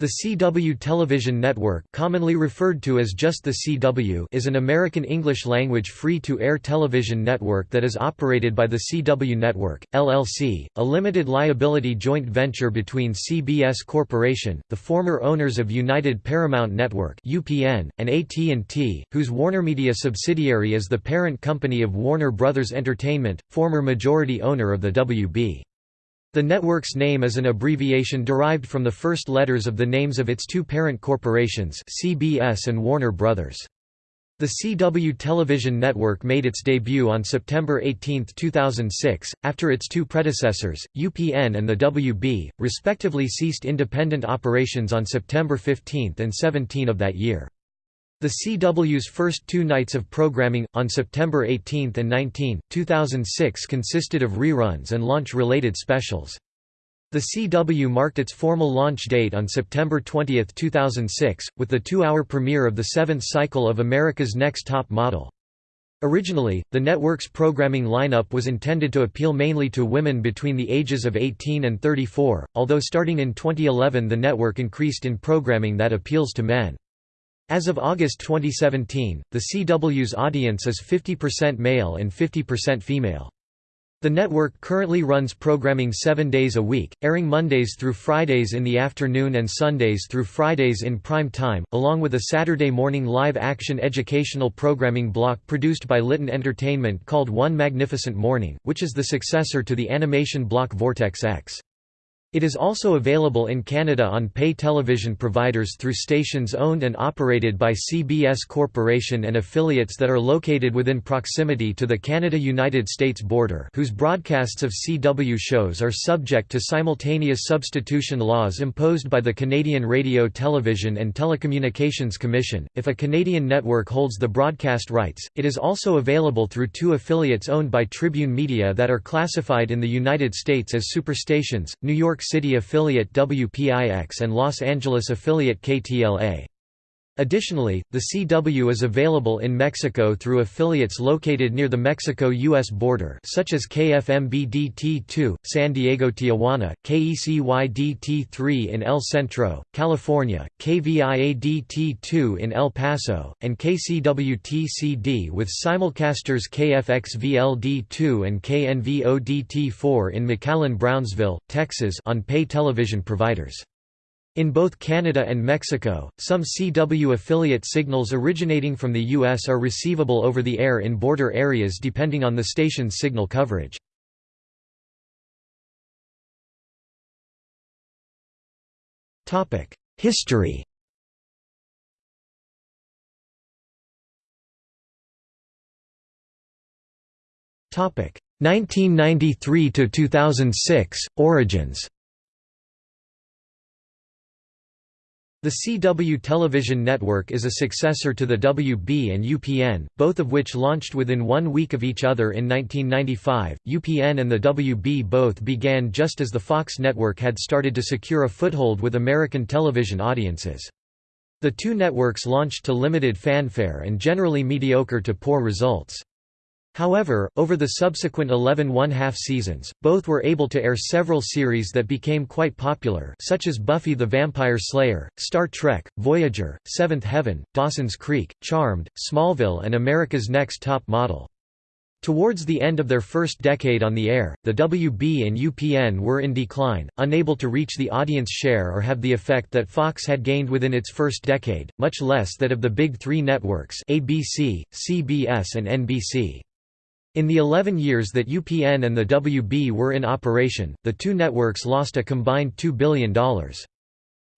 The CW Television Network commonly referred to as just the CW is an American English-language free-to-air television network that is operated by the CW Network, LLC, a limited liability joint venture between CBS Corporation, the former owners of United Paramount Network UPN, and AT&T, whose WarnerMedia subsidiary is the parent company of Warner Brothers Entertainment, former majority owner of the WB. The network's name is an abbreviation derived from the first letters of the names of its two parent corporations CBS and Warner Brothers. The CW television network made its debut on September 18, 2006, after its two predecessors, UPN and the WB, respectively ceased independent operations on September 15 and 17 of that year. The CW's first two nights of programming, on September 18 and 19, 2006 consisted of reruns and launch-related specials. The CW marked its formal launch date on September 20, 2006, with the two-hour premiere of the seventh cycle of America's Next Top Model. Originally, the network's programming lineup was intended to appeal mainly to women between the ages of 18 and 34, although starting in 2011 the network increased in programming that appeals to men. As of August 2017, the CW's audience is 50% male and 50% female. The network currently runs programming seven days a week, airing Mondays through Fridays in the afternoon and Sundays through Fridays in prime time, along with a Saturday morning live-action educational programming block produced by Litton Entertainment called One Magnificent Morning, which is the successor to the animation block Vortexx. It is also available in Canada on pay television providers through stations owned and operated by CBS Corporation and affiliates that are located within proximity to the Canada-United States border whose broadcasts of CW shows are subject to simultaneous substitution laws imposed by the Canadian Radio Television and Telecommunications Commission. If a Canadian network holds the broadcast rights, it is also available through two affiliates owned by Tribune Media that are classified in the United States as superstations, New York York City affiliate WPIX and Los Angeles affiliate KTLA. Additionally, the CW is available in Mexico through affiliates located near the Mexico-U.S. border such as KFMBDT2, San Diego-Tijuana, KECYDT3 in El Centro, California, KVIADT2 in El Paso, and KCWTCD with simulcasters KFXVLD2 and KNVODT4 in McAllen Brownsville, Texas on pay television providers. In both Canada and Mexico, some CW affiliate signals originating from the U.S. are receivable over the air in border areas depending on the station's signal coverage. History Topic 1993 to 2006 Origins The CW television network is a successor to the WB and UPN, both of which launched within one week of each other in 1995. UPN and the WB both began just as the Fox network had started to secure a foothold with American television audiences. The two networks launched to limited fanfare and generally mediocre to poor results. However, over the subsequent 11 one-half seasons, both were able to air several series that became quite popular such as Buffy the Vampire Slayer, Star Trek, Voyager, Seventh Heaven, Dawson's Creek, Charmed, Smallville and America's Next Top Model. Towards the end of their first decade on the air, the WB and UPN were in decline, unable to reach the audience share or have the effect that Fox had gained within its first decade, much less that of the big three networks ABC, CBS and NBC. In the 11 years that UPN and the WB were in operation, the two networks lost a combined $2 billion.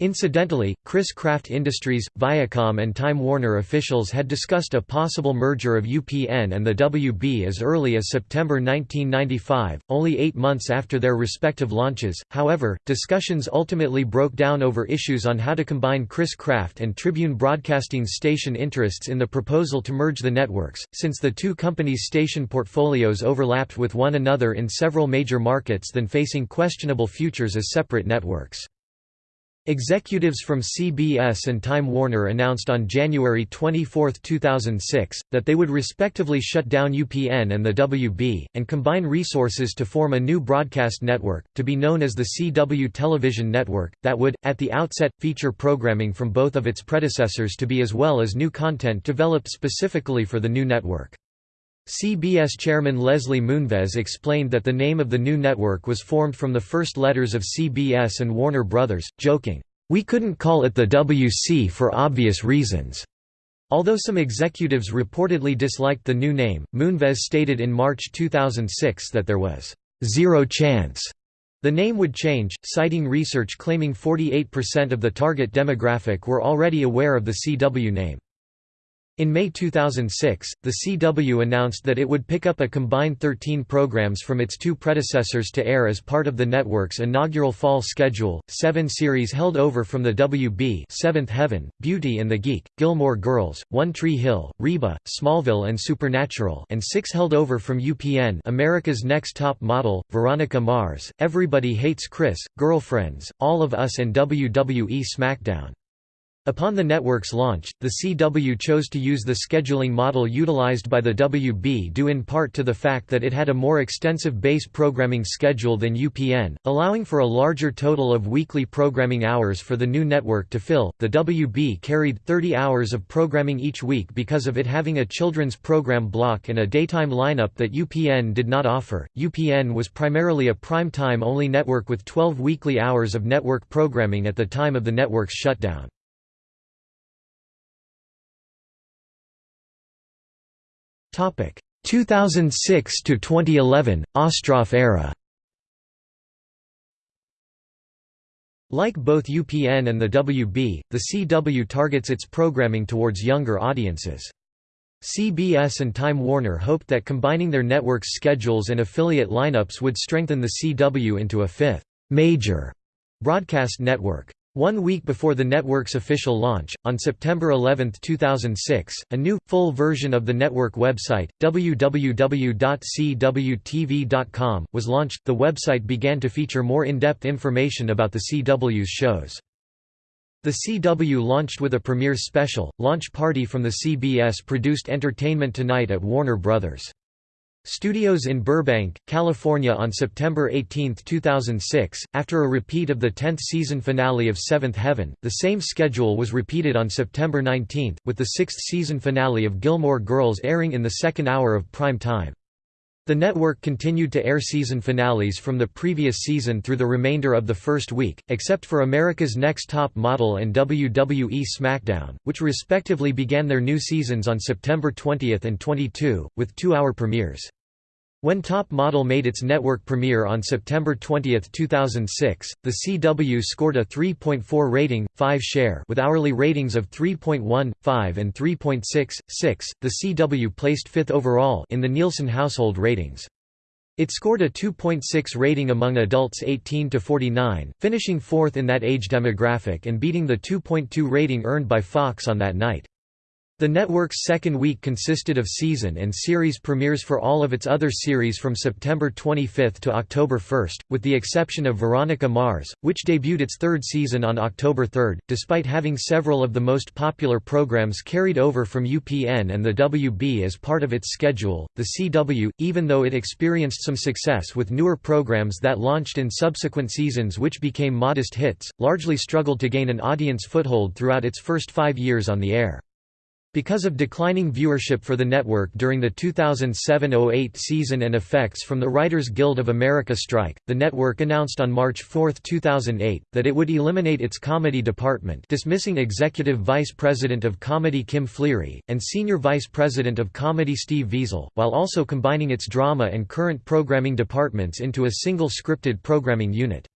Incidentally, Chris-Craft Industries, Viacom and Time Warner officials had discussed a possible merger of UPN and the WB as early as September 1995, only eight months after their respective launches. However, discussions ultimately broke down over issues on how to combine Chris-Craft and Tribune Broadcasting's station interests in the proposal to merge the networks, since the two companies' station portfolios overlapped with one another in several major markets than facing questionable futures as separate networks. Executives from CBS and Time Warner announced on January 24, 2006, that they would respectively shut down UPN and the WB, and combine resources to form a new broadcast network, to be known as the CW Television Network, that would, at the outset, feature programming from both of its predecessors to be as well as new content developed specifically for the new network. CBS chairman Leslie Moonves explained that the name of the new network was formed from the first letters of CBS and Warner Brothers, joking, "We couldn't call it the WC for obvious reasons." Although some executives reportedly disliked the new name, Moonves stated in March 2006 that there was zero chance the name would change, citing research claiming 48% of the target demographic were already aware of the CW name. In May 2006, the CW announced that it would pick up a combined 13 programs from its two predecessors to air as part of the network's inaugural fall schedule, seven series held over from the WB Seventh Heaven, Beauty and the Geek, Gilmore Girls, One Tree Hill, Reba, Smallville and Supernatural and six held over from UPN America's Next Top Model, Veronica Mars, Everybody Hates Chris, Girlfriends, All of Us and WWE SmackDown. Upon the network's launch, the CW chose to use the scheduling model utilized by the WB due in part to the fact that it had a more extensive base programming schedule than UPN, allowing for a larger total of weekly programming hours for the new network to fill. The WB carried 30 hours of programming each week because of it having a children's program block and a daytime lineup that UPN did not offer. UPN was primarily a prime time only network with 12 weekly hours of network programming at the time of the network's shutdown. Topic 2006 to 2011 Ostroff era. Like both UPN and the WB, the CW targets its programming towards younger audiences. CBS and Time Warner hoped that combining their networks' schedules and affiliate lineups would strengthen the CW into a fifth, major broadcast network. One week before the network's official launch, on September 11, 2006, a new, full version of the network website, www.cwtv.com, was launched. The website began to feature more in-depth information about the CW's shows. The CW launched with a premiere special, launch party from the CBS-produced Entertainment Tonight at Warner Bros. Studios in Burbank, California on September 18, 2006. After a repeat of the 10th season finale of Seventh Heaven, the same schedule was repeated on September 19, with the sixth season finale of Gilmore Girls airing in the second hour of prime time. The network continued to air season finales from the previous season through the remainder of the first week, except for America's Next Top Model and WWE SmackDown, which respectively began their new seasons on September 20 and 22, with two-hour premieres. When Top Model made its network premiere on September 20, 2006, the CW scored a 3.4 rating, 5 share with hourly ratings of 3.1, 5 and 3.6, 6. The CW placed 5th overall in the Nielsen household ratings. It scored a 2.6 rating among adults 18 to 49, finishing 4th in that age demographic and beating the 2.2 rating earned by Fox on that night. The network's second week consisted of season and series premieres for all of its other series from September 25 to October 1, with the exception of Veronica Mars, which debuted its third season on October 3. Despite having several of the most popular programs carried over from UPN and the WB as part of its schedule, the CW, even though it experienced some success with newer programs that launched in subsequent seasons which became modest hits, largely struggled to gain an audience foothold throughout its first five years on the air. Because of declining viewership for the network during the 2007–08 season and effects from the Writers Guild of America strike, the network announced on March 4, 2008, that it would eliminate its comedy department dismissing Executive Vice President of Comedy Kim Fleary, and Senior Vice President of Comedy Steve Viesel, while also combining its drama and current programming departments into a single scripted programming unit.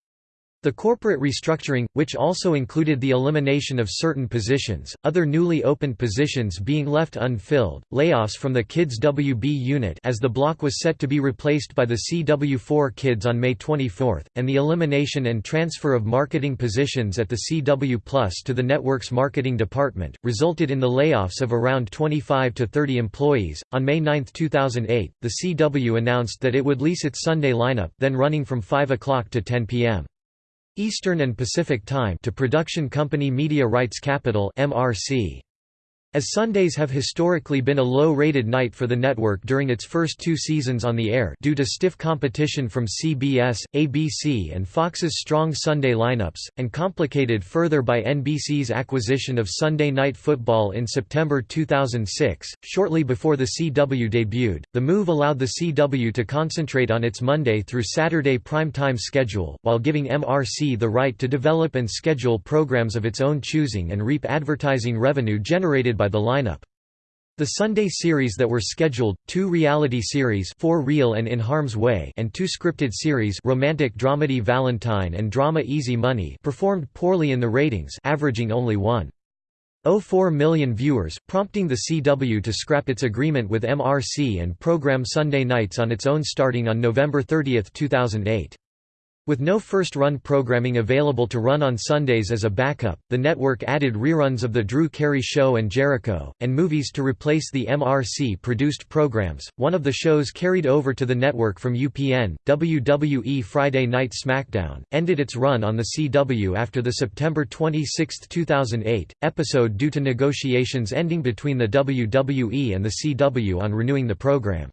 The corporate restructuring, which also included the elimination of certain positions, other newly opened positions being left unfilled, layoffs from the Kids WB unit as the block was set to be replaced by the CW4 Kids on May 24, and the elimination and transfer of marketing positions at the CW Plus to the network's marketing department, resulted in the layoffs of around 25 to 30 employees. On May 9, 2008, the CW announced that it would lease its Sunday lineup then running from 5 o'clock to 10 p.m. Eastern and Pacific Time to production company Media Rights Capital MRC. As Sundays have historically been a low-rated night for the network during its first two seasons on the air due to stiff competition from CBS, ABC and Fox's strong Sunday lineups, and complicated further by NBC's acquisition of Sunday Night Football in September 2006, shortly before the CW debuted, the move allowed the CW to concentrate on its Monday through Saturday primetime schedule, while giving MRC the right to develop and schedule programs of its own choosing and reap advertising revenue generated by the lineup. The Sunday series that were scheduled, two reality series For Real and In Harm's Way and two scripted series romantic dramedy Valentine and drama Easy Money performed poorly in the ratings averaging only 1.04 million viewers, prompting the CW to scrap its agreement with MRC and program Sunday nights on its own starting on November 30, 2008. With no first-run programming available to run on Sundays as a backup, the network added reruns of The Drew Carey Show and Jericho, and movies to replace the MRC-produced programs. One of the shows carried over to the network from UPN, WWE Friday Night SmackDown, ended its run on the CW after the September 26, 2008, episode due to negotiations ending between the WWE and the CW on renewing the program.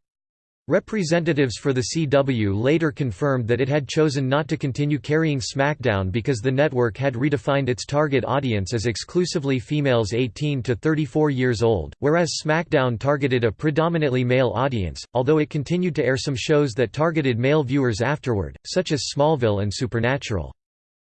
Representatives for the CW later confirmed that it had chosen not to continue carrying SmackDown because the network had redefined its target audience as exclusively females 18 to 34 years old, whereas SmackDown targeted a predominantly male audience, although it continued to air some shows that targeted male viewers afterward, such as Smallville and Supernatural.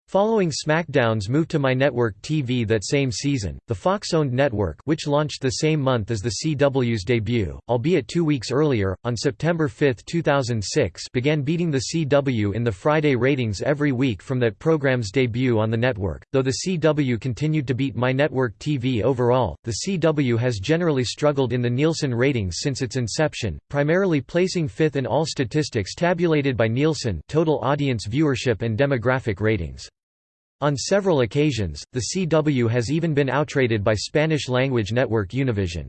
Following SmackDown's move to MyNetwork TV that same season, the Fox-owned network which launched the same month as the CW's debut, albeit two weeks earlier, on September 5, 2006 began beating the CW in the Friday ratings every week from that program's debut on the network. Though the CW continued to beat MyNetwork TV overall, the CW has generally struggled in the Nielsen ratings since its inception, primarily placing fifth in all statistics tabulated by Nielsen total audience viewership and demographic ratings. On several occasions, the CW has even been outrated by Spanish-language network Univision.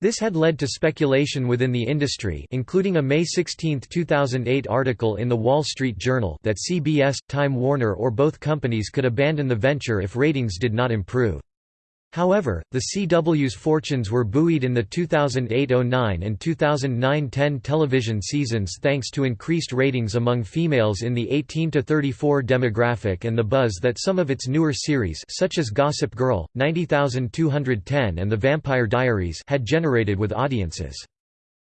This had led to speculation within the industry including a May 16, 2008 article in The Wall Street Journal that CBS, Time Warner or both companies could abandon the venture if ratings did not improve. However, the CW's fortunes were buoyed in the 2008–09 and 2009–10 television seasons thanks to increased ratings among females in the 18–34 demographic and the buzz that some of its newer series such as Gossip Girl, 90210 and The Vampire Diaries had generated with audiences.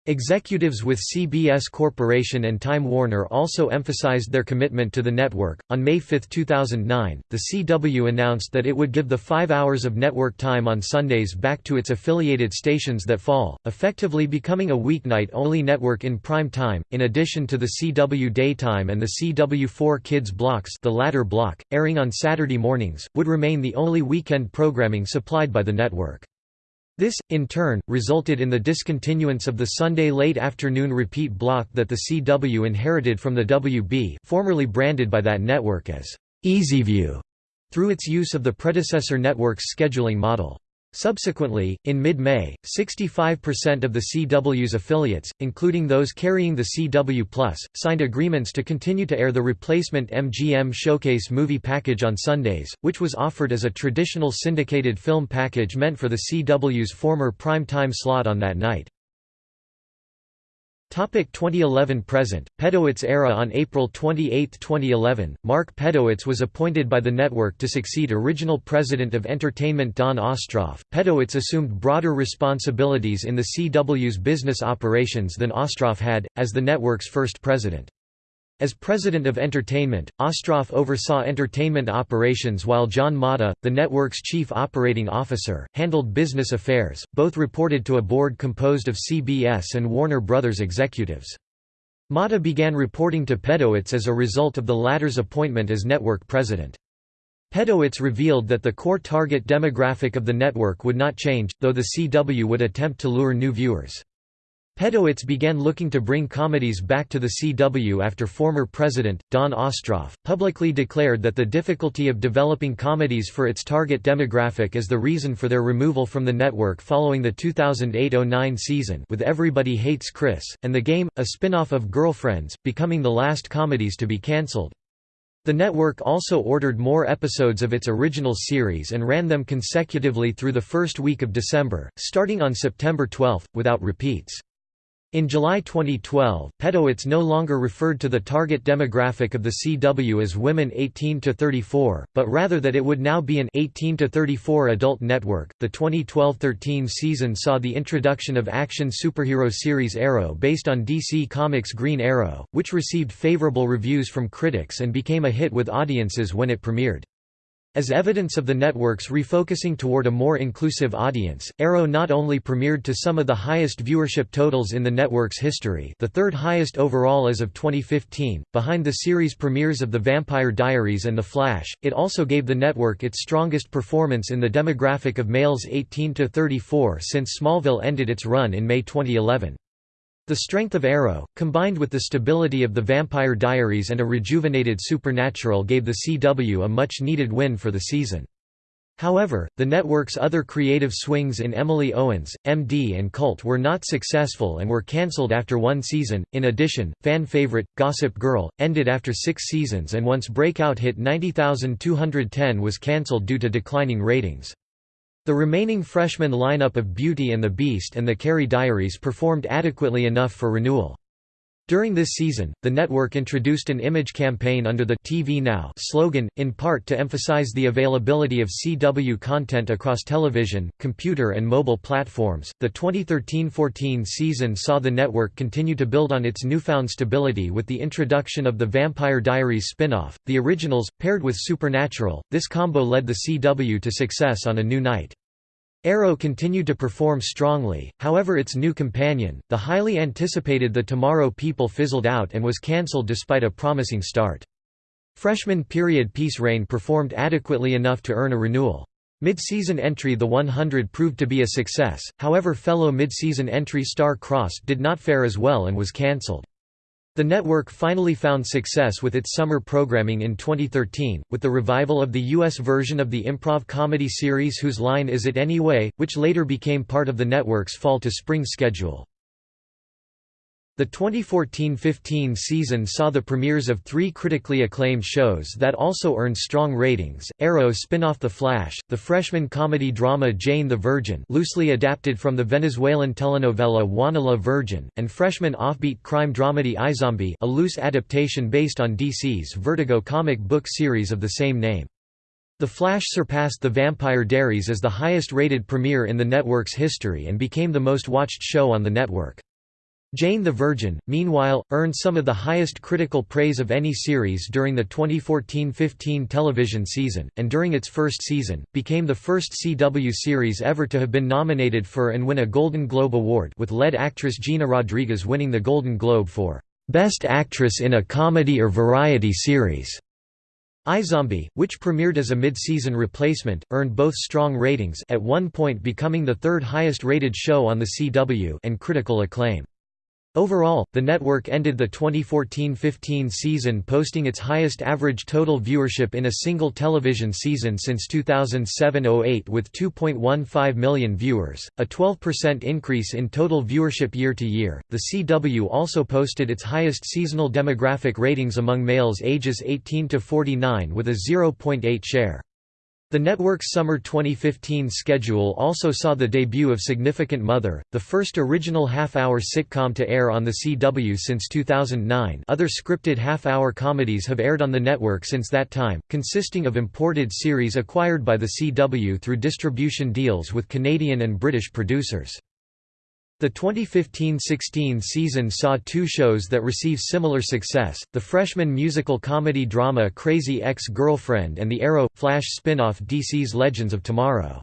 Executives with CBS Corporation and Time Warner also emphasized their commitment to the network. On May 5, 2009, the CW announced that it would give the five hours of network time on Sundays back to its affiliated stations that fall, effectively becoming a weeknight only network in prime time. In addition to the CW Daytime and the CW4 Kids blocks, the latter block, airing on Saturday mornings, would remain the only weekend programming supplied by the network. This, in turn, resulted in the discontinuance of the Sunday late afternoon repeat block that the CW inherited from the WB formerly branded by that network as EasyView, through its use of the predecessor network's scheduling model. Subsequently, in mid-May, 65% of the CW's affiliates, including those carrying the CW+, signed agreements to continue to air the replacement MGM Showcase movie package on Sundays, which was offered as a traditional syndicated film package meant for the CW's former prime-time slot on that night. Topic 2011 present Pedowitz era On April 28, 2011, Mark Pedowitz was appointed by the network to succeed original president of entertainment Dawn Ostroff. Pedowitz assumed broader responsibilities in the CW's business operations than Ostroff had, as the network's first president. As president of entertainment, Ostroff oversaw entertainment operations while John Mata, the network's chief operating officer, handled business affairs. Both reported to a board composed of CBS and Warner Brothers executives. Mata began reporting to Pedowitz as a result of the latter's appointment as network president. Pedowitz revealed that the core target demographic of the network would not change, though the CW would attempt to lure new viewers. Pedowitz began looking to bring comedies back to the CW after former president, Dawn Ostroff, publicly declared that the difficulty of developing comedies for its target demographic is the reason for their removal from the network following the 2008–09 season with Everybody Hates Chris, and The Game, a spin-off of Girlfriends, becoming the last comedies to be cancelled. The network also ordered more episodes of its original series and ran them consecutively through the first week of December, starting on September 12, without repeats. In July 2012, Pedowitz no longer referred to the target demographic of the CW as women 18 to 34, but rather that it would now be an 18 to 34 adult network. The 2012-13 season saw the introduction of action superhero series Arrow based on DC Comics' Green Arrow, which received favorable reviews from critics and became a hit with audiences when it premiered. As evidence of the network's refocusing toward a more inclusive audience, Arrow not only premiered to some of the highest viewership totals in the network's history the third highest overall as of 2015, behind the series premieres of The Vampire Diaries and The Flash, it also gave the network its strongest performance in the demographic of males 18 to 34 since Smallville ended its run in May 2011. The strength of Arrow, combined with the stability of The Vampire Diaries and a rejuvenated Supernatural gave the CW a much-needed win for the season. However, the network's other creative swings in Emily Owens, MD and Cult were not successful and were cancelled after one season. In addition, fan favorite Gossip Girl ended after 6 seasons and once breakout hit 90210 was cancelled due to declining ratings. The remaining freshman lineup of Beauty and the Beast and the Carrie Diaries performed adequately enough for renewal. During this season, the network introduced an image campaign under the TV Now slogan, in part to emphasize the availability of CW content across television, computer, and mobile platforms. The 2013 14 season saw the network continue to build on its newfound stability with the introduction of the Vampire Diaries spin off, The Originals, paired with Supernatural. This combo led the CW to success on a new night. Arrow continued to perform strongly, however its new companion, the highly anticipated The Tomorrow People fizzled out and was cancelled despite a promising start. Freshman period Peace Reign performed adequately enough to earn a renewal. Mid-season entry The 100 proved to be a success, however fellow mid-season entry Star Crossed did not fare as well and was cancelled. The network finally found success with its summer programming in 2013, with the revival of the U.S. version of the improv comedy series Whose Line Is It Anyway?, which later became part of the network's fall to spring schedule. The 2014–15 season saw the premieres of three critically acclaimed shows that also earned strong ratings, Arrow spin-off The Flash, the freshman comedy drama Jane the Virgin loosely adapted from the Venezuelan telenovela Juana la Virgen, and freshman offbeat crime dramedy iZombie a loose adaptation based on DC's Vertigo comic book series of the same name. The Flash surpassed The Vampire Diaries as the highest-rated premiere in the network's history and became the most watched show on the network. Jane the Virgin, meanwhile, earned some of the highest critical praise of any series during the 2014–15 television season, and during its first season, became the first CW series ever to have been nominated for and win a Golden Globe Award with lead actress Gina Rodriguez winning the Golden Globe for "'Best Actress in a Comedy or Variety Series". iZombie, which premiered as a mid-season replacement, earned both strong ratings at one point becoming the third highest rated show on the CW and critical acclaim. Overall, the network ended the 2014–15 season posting its highest average total viewership in a single television season since 2007–08 with 2.15 million viewers, a 12% increase in total viewership year to year. The CW also posted its highest seasonal demographic ratings among males ages 18 to 49 with a 0.8 share. The network's summer 2015 schedule also saw the debut of Significant Mother, the first original half-hour sitcom to air on the CW since 2009 other scripted half-hour comedies have aired on the network since that time, consisting of imported series acquired by the CW through distribution deals with Canadian and British producers. The 2015–16 season saw two shows that received similar success, the freshman musical comedy drama Crazy Ex-Girlfriend and the Arrow – Flash spin-off DC's Legends of Tomorrow.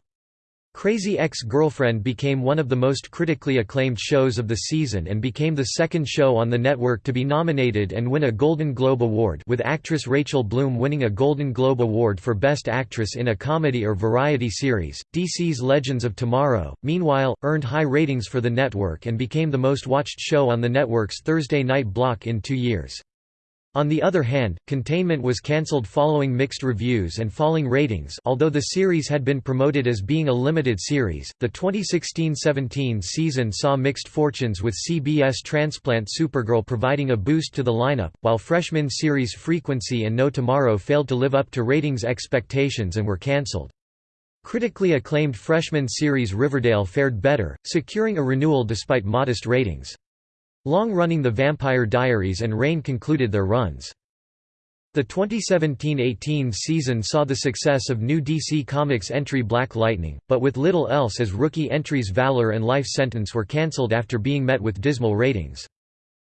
Crazy Ex-Girlfriend became one of the most critically acclaimed shows of the season and became the second show on the network to be nominated and win a Golden Globe Award with actress Rachel Bloom winning a Golden Globe Award for Best Actress in a Comedy or Variety Series. DC's Legends of Tomorrow, meanwhile, earned high ratings for the network and became the most watched show on the network's Thursday night block in two years. On the other hand, Containment was cancelled following mixed reviews and falling ratings although the series had been promoted as being a limited series. The 2016-17 season saw mixed fortunes with CBS transplant Supergirl providing a boost to the lineup, while freshman series Frequency and No Tomorrow failed to live up to ratings expectations and were cancelled. Critically acclaimed freshman series Riverdale fared better, securing a renewal despite modest ratings. Long-running The Vampire Diaries and Reign concluded their runs. The 2017–18 season saw the success of new DC Comics entry Black Lightning, but with little else as rookie entries Valor and Life Sentence were cancelled after being met with dismal ratings.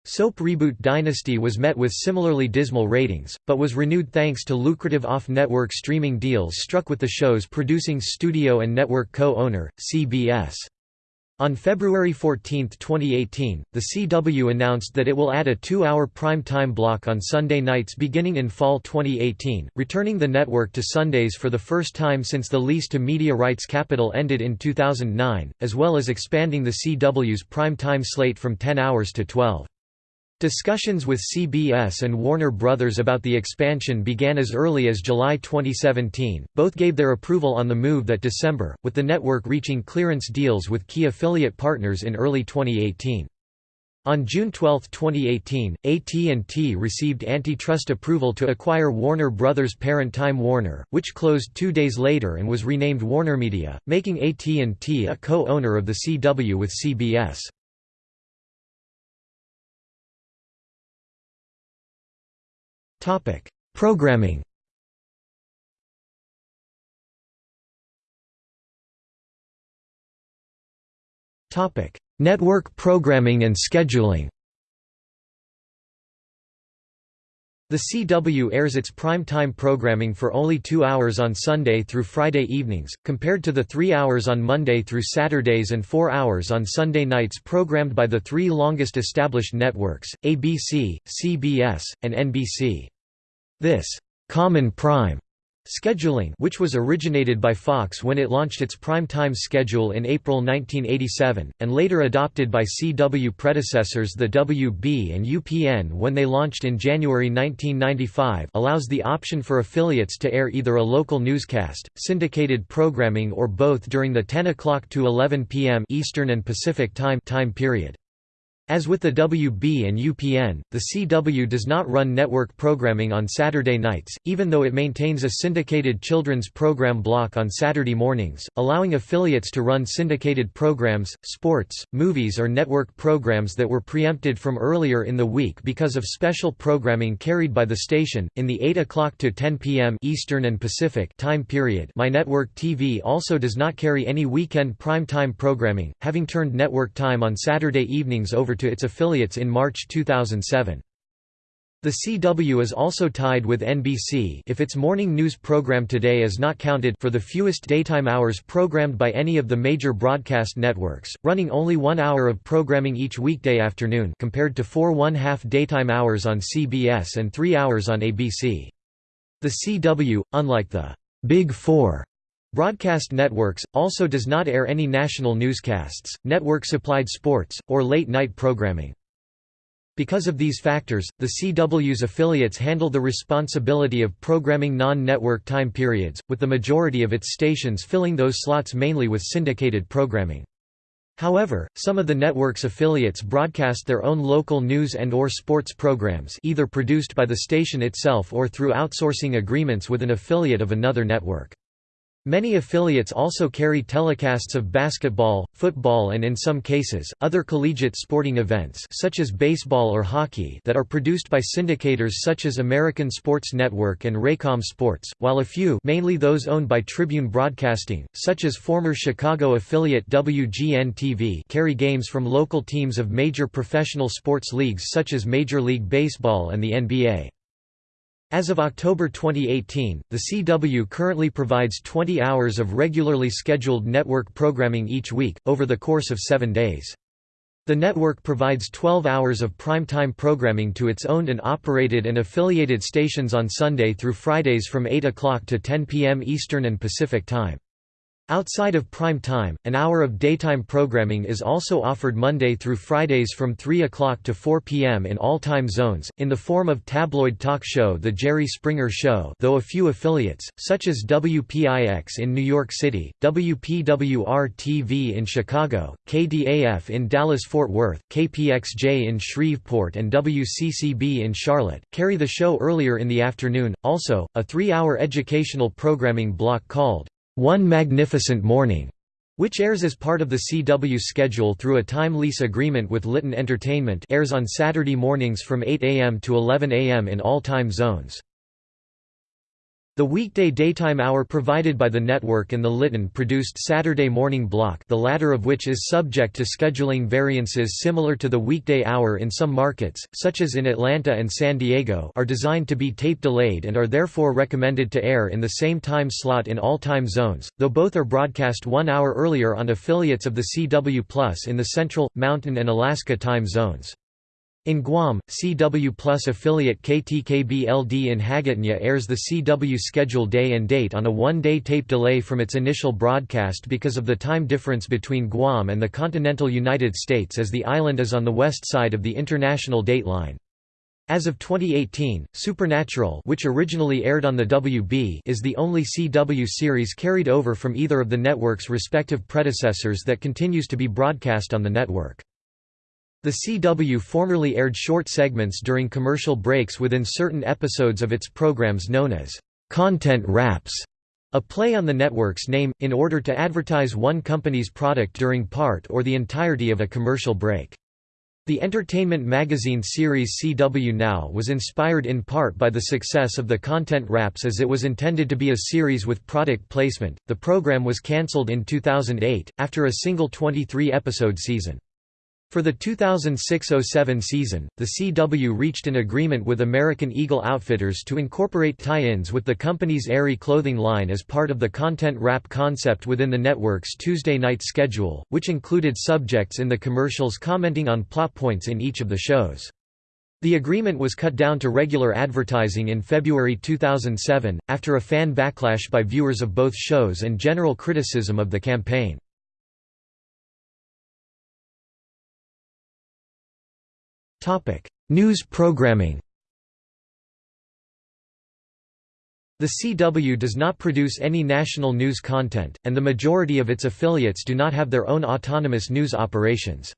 Soap reboot Dynasty was met with similarly dismal ratings, but was renewed thanks to lucrative off-network streaming deals struck with the show's producing studio and network co-owner, CBS. On February 14, 2018, the CW announced that it will add a two-hour prime-time block on Sunday nights beginning in fall 2018, returning the network to Sundays for the first time since the lease to media rights capital ended in 2009, as well as expanding the CW's prime-time slate from 10 hours to 12. Discussions with CBS and Warner Brothers about the expansion began as early as July 2017. Both gave their approval on the move that December, with the network reaching clearance deals with key affiliate partners in early 2018. On June 12, 2018, AT&T received antitrust approval to acquire Warner Brothers' parent Time Warner, which closed two days later and was renamed WarnerMedia, making AT&T a co-owner of the CW with CBS. Topic: Programming. Topic: Network programming and scheduling. The CW airs its prime-time programming for only two hours on Sunday through Friday evenings, compared to the three hours on Monday through Saturdays and four hours on Sunday nights programmed by the three longest established networks, ABC, CBS, and NBC. This common prime scheduling which was originated by Fox when it launched its prime-time schedule in April 1987, and later adopted by CW predecessors the WB and UPN when they launched in January 1995 allows the option for affiliates to air either a local newscast, syndicated programming or both during the 10 o'clock to 11 p.m. Eastern and Pacific time time period. As with the WB and UPN, the CW does not run network programming on Saturday nights, even though it maintains a syndicated children's program block on Saturday mornings, allowing affiliates to run syndicated programs, sports, movies or network programs that were preempted from earlier in the week because of special programming carried by the station. In the 8 o'clock to 10 p.m. Eastern and Pacific time period, My Network TV also does not carry any weekend prime-time programming, having turned network time on Saturday evenings over to its affiliates in March 2007. The CW is also tied with NBC if its morning news program Today is not counted for the fewest daytime hours programmed by any of the major broadcast networks, running only one hour of programming each weekday afternoon compared to four one-half daytime hours on CBS and three hours on ABC. The CW, unlike the Big Four Broadcast networks, also does not air any national newscasts, network-supplied sports, or late-night programming. Because of these factors, the CW's affiliates handle the responsibility of programming non-network time periods, with the majority of its stations filling those slots mainly with syndicated programming. However, some of the network's affiliates broadcast their own local news and or sports programs either produced by the station itself or through outsourcing agreements with an affiliate of another network. Many affiliates also carry telecasts of basketball, football and in some cases, other collegiate sporting events such as baseball or hockey that are produced by syndicators such as American Sports Network and Raycom Sports, while a few mainly those owned by Tribune Broadcasting, such as former Chicago affiliate WGN-TV carry games from local teams of major professional sports leagues such as Major League Baseball and the NBA. As of October 2018, the CW currently provides 20 hours of regularly scheduled network programming each week, over the course of seven days. The network provides 12 hours of primetime programming to its owned and operated and affiliated stations on Sunday through Fridays from 8 o'clock to 10 p.m. Eastern and Pacific Time. Outside of prime time, an hour of daytime programming is also offered Monday through Fridays from 3 o'clock to 4 p.m. in all time zones, in the form of tabloid talk show The Jerry Springer Show though a few affiliates, such as WPIX in New York City, WPWR-TV in Chicago, KDAF in Dallas-Fort Worth, KPXJ in Shreveport and WCCB in Charlotte, carry the show earlier in the afternoon. Also, a three-hour educational programming block called one Magnificent Morning, which airs as part of the CW schedule through a time lease agreement with Litton Entertainment airs on Saturday mornings from 8 a.m. to 11 a.m. in all time zones. The weekday daytime hour provided by the network and the Litton-produced Saturday morning block the latter of which is subject to scheduling variances similar to the weekday hour in some markets, such as in Atlanta and San Diego are designed to be tape-delayed and are therefore recommended to air in the same time slot in all time zones, though both are broadcast one hour earlier on affiliates of the CW Plus in the Central, Mountain and Alaska time zones. In Guam, CW Plus affiliate KTKB-LD in Hagåtña airs the CW schedule day and date on a one-day tape delay from its initial broadcast because of the time difference between Guam and the continental United States as the island is on the west side of the international date line. As of 2018, Supernatural which originally aired on the WB is the only CW series carried over from either of the network's respective predecessors that continues to be broadcast on the network. The CW formerly aired short segments during commercial breaks within certain episodes of its programs known as content wraps, a play on the network's name, in order to advertise one company's product during part or the entirety of a commercial break. The entertainment magazine series CW Now was inspired in part by the success of the content wraps as it was intended to be a series with product placement. The program was cancelled in 2008, after a single 23 episode season. For the 2006–07 season, the CW reached an agreement with American Eagle Outfitters to incorporate tie-ins with the company's Aerie clothing line as part of the content wrap concept within the network's Tuesday night schedule, which included subjects in the commercials commenting on plot points in each of the shows. The agreement was cut down to regular advertising in February 2007, after a fan backlash by viewers of both shows and general criticism of the campaign. Topic: News programming. The CW does not produce any national news content, and the majority of its affiliates do not have their own autonomous news operations.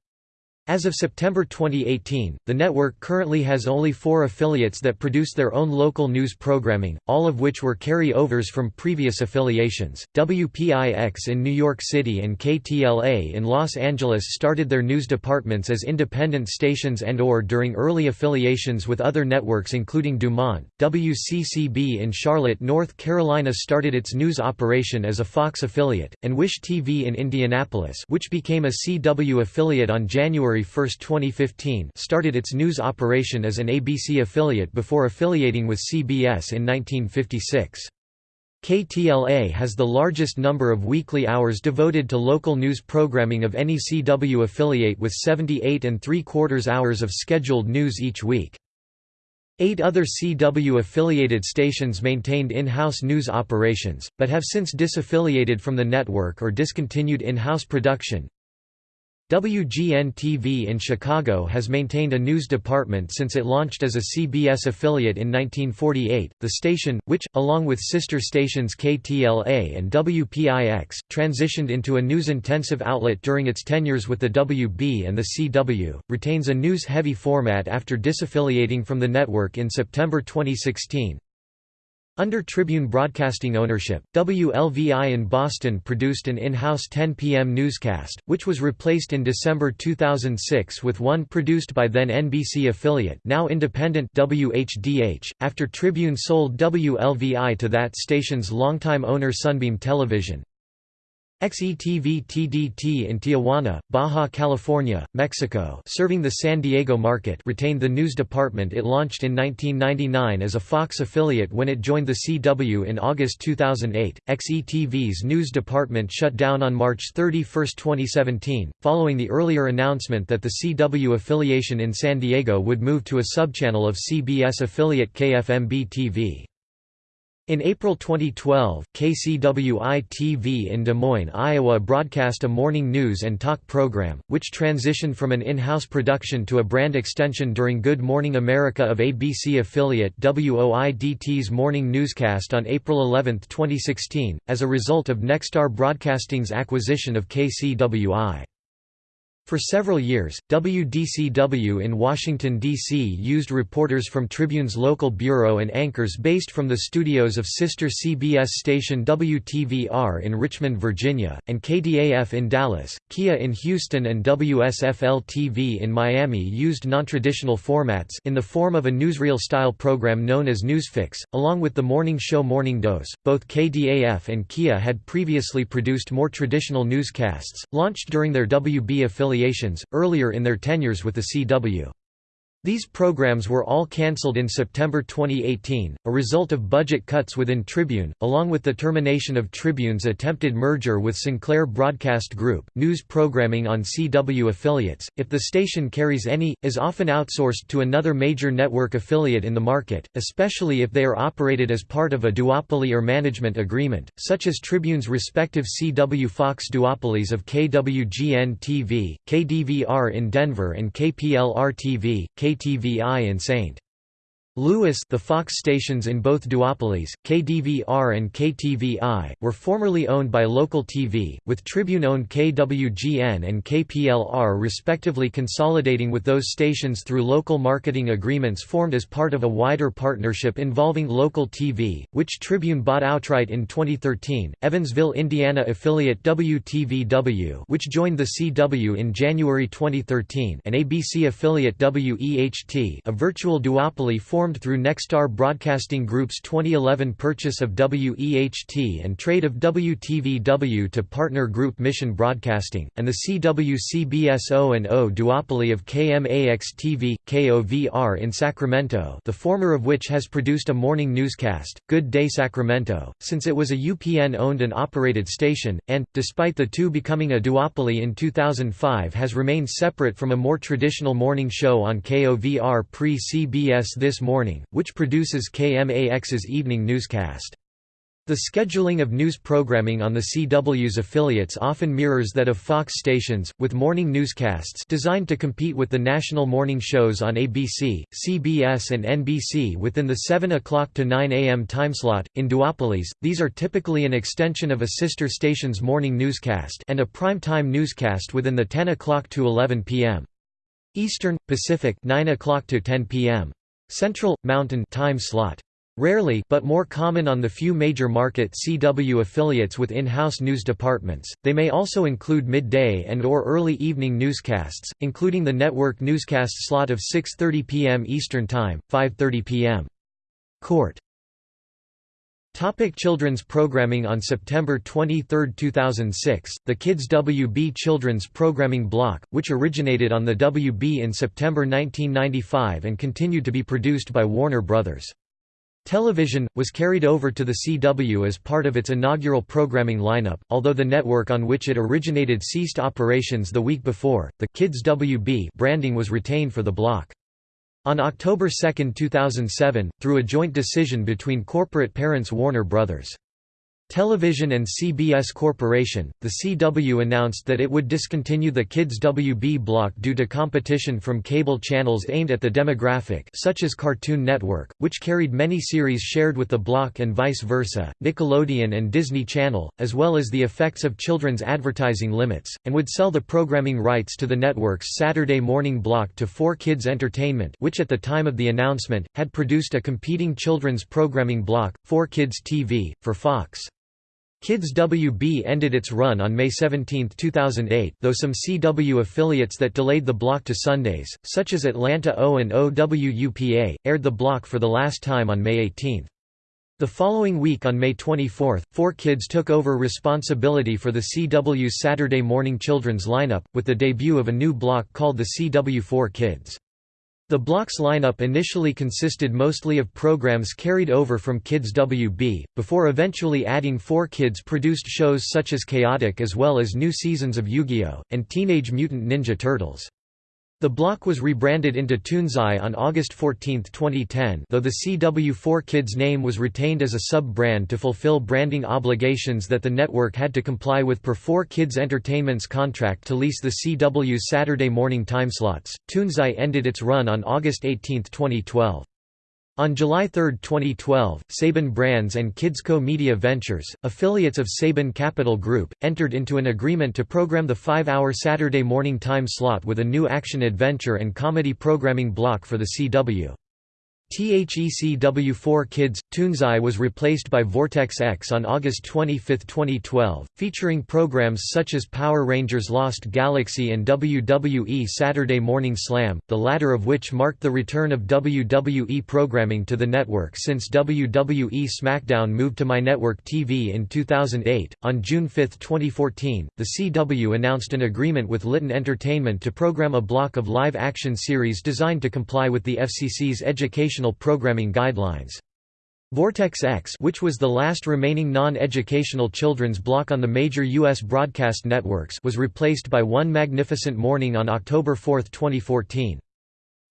As of September 2018, the network currently has only four affiliates that produce their own local news programming, all of which were carry-overs from previous affiliations. WPIX in New York City and KTLA in Los Angeles started their news departments as independent stations and or during early affiliations with other networks including Dumont. WCCB in Charlotte, North Carolina started its news operation as a Fox affiliate, and WISH-TV in Indianapolis which became a CW affiliate on January January 1, 2015 started its news operation as an ABC affiliate before affiliating with CBS in 1956. KTLA has the largest number of weekly hours devoted to local news programming of any CW affiliate with 78 and three-quarters hours of scheduled news each week. Eight other CW-affiliated stations maintained in-house news operations, but have since disaffiliated from the network or discontinued in-house production. WGN-TV in Chicago has maintained a news department since it launched as a CBS affiliate in 1948. The station, which, along with sister stations KTLA and WPIX, transitioned into a news-intensive outlet during its tenures with the WB and the CW, retains a news-heavy format after disaffiliating from the network in September 2016. Under Tribune Broadcasting ownership, WLVI in Boston produced an in-house 10 p.m. newscast, which was replaced in December 2006 with one produced by then NBC affiliate now independent WHDH, after Tribune sold WLVI to that station's longtime owner Sunbeam Television. XETV TDT in Tijuana, Baja California, Mexico serving the San Diego market retained the news department it launched in 1999 as a Fox affiliate when it joined the CW in August 2008. XETV's news department shut down on March 31, 2017, following the earlier announcement that the CW affiliation in San Diego would move to a subchannel of CBS affiliate KFMB TV. In April 2012, KCWI-TV in Des Moines, Iowa broadcast a morning news and talk program, which transitioned from an in-house production to a brand extension during Good Morning America of ABC affiliate WOIDT's morning newscast on April 11, 2016, as a result of Nexstar Broadcasting's acquisition of KCWI. For several years, WDCW in Washington, D.C. used reporters from Tribune's local bureau and anchors based from the studios of sister CBS station WTVR in Richmond, Virginia, and KDAF in Dallas, KIAH in Houston and WSFL-TV in Miami used nontraditional formats in the form of a newsreel-style program known as Newsfix, along with the morning show Morning Dose. Both KDAF and KIAH had previously produced more traditional newscasts, launched during their WB affiliate affiliations, earlier in their tenures with the CW. These programs were all cancelled in September 2018, a result of budget cuts within Tribune, along with the termination of Tribune's attempted merger with Sinclair Broadcast Group. News programming on CW affiliates, if the station carries any, is often outsourced to another major network affiliate in the market, especially if they are operated as part of a duopoly or management agreement, such as Tribune's respective CW Fox duopolies of KWGN-TV, KDVR in Denver and KPLR-TV, KTVI and St. Louis the Fox stations in both duopolies, KDVR and KTVI, were formerly owned by Local TV, with Tribune-owned KWGN and KPLR respectively consolidating with those stations through local marketing agreements formed as part of a wider partnership involving Local TV, which Tribune bought outright in 2013. Evansville, Indiana affiliate WTVW which joined the CW in January 2013 and ABC affiliate WEHT a virtual duopoly formed formed through Nexstar Broadcasting Group's 2011 purchase of WEHT and trade of WTVW to partner group Mission Broadcasting, and the CW-CBS O&O duopoly of KMAX-TV, KOVR in Sacramento the former of which has produced a morning newscast, Good Day Sacramento, since it was a UPN-owned and operated station, and, despite the two becoming a duopoly in 2005 has remained separate from a more traditional morning show on KOVR pre-CBS This Morning Morning, which produces KMAX's evening newscast. The scheduling of news programming on the CW's affiliates often mirrors that of Fox stations, with morning newscasts designed to compete with the national morning shows on ABC, CBS and NBC within the 7 o'clock to 9 a.m. timeslot. In duopolies, these are typically an extension of a sister station's morning newscast and a prime-time newscast within the 10 o'clock to 11 p.m. Eastern, Pacific 9 o'clock to 10 p.m. Central, Mountain time slot. Rarely but more common on the few major market CW affiliates with in-house news departments, they may also include midday and or early evening newscasts, including the network newscast slot of 6.30 p.m. Eastern Time, 5.30 p.m. Court Topic children's programming On September 23, 2006, the Kids WB children's programming block, which originated on the WB in September 1995 and continued to be produced by Warner Brothers. Television, was carried over to the CW as part of its inaugural programming lineup, although the network on which it originated ceased operations the week before, the Kids WB branding was retained for the block. On October 2, 2007, through a joint decision between corporate parents Warner Bros. Television and CBS Corporation, the CW announced that it would discontinue the Kids WB block due to competition from cable channels aimed at the demographic such as Cartoon Network, which carried many series shared with the block and vice versa, Nickelodeon and Disney Channel, as well as the effects of children's advertising limits, and would sell the programming rights to the network's Saturday morning block to 4Kids Entertainment which at the time of the announcement, had produced a competing children's programming block, 4Kids TV, for Fox. Kids WB ended its run on May 17, 2008 though some CW affiliates that delayed the block to Sundays, such as Atlanta O and OWUPA, aired the block for the last time on May 18. The following week on May 24, 4Kids took over responsibility for the CW's Saturday morning children's lineup, with the debut of a new block called the CW4 Kids. The block's lineup initially consisted mostly of programs carried over from Kids WB, before eventually adding 4Kids produced shows such as Chaotic as well as new seasons of Yu-Gi-Oh! and Teenage Mutant Ninja Turtles. The block was rebranded into Toonzai on August 14, 2010 though the CW4 Kids name was retained as a sub-brand to fulfill branding obligations that the network had to comply with per 4 Kids Entertainment's contract to lease the CW's Saturday morning timeslots. Toonzai ended its run on August 18, 2012. On July 3, 2012, Saban Brands and Kidsco Media Ventures, affiliates of Saban Capital Group, entered into an agreement to program the five-hour Saturday morning time slot with a new action-adventure and comedy programming block for the CW. THECW4 Kids – Toonzai was replaced by Vortexx on August 25, 2012, featuring programs such as Power Rangers Lost Galaxy and WWE Saturday Morning Slam, the latter of which marked the return of WWE programming to the network since WWE SmackDown moved to MyNetwork TV in 2008. On June 5, 2014, the CW announced an agreement with Litton Entertainment to program a block of live-action series designed to comply with the FCC's education programming guidelines. Vortexx which was the last remaining non-educational children's block on the major U.S. broadcast networks was replaced by One Magnificent Morning on October 4, 2014.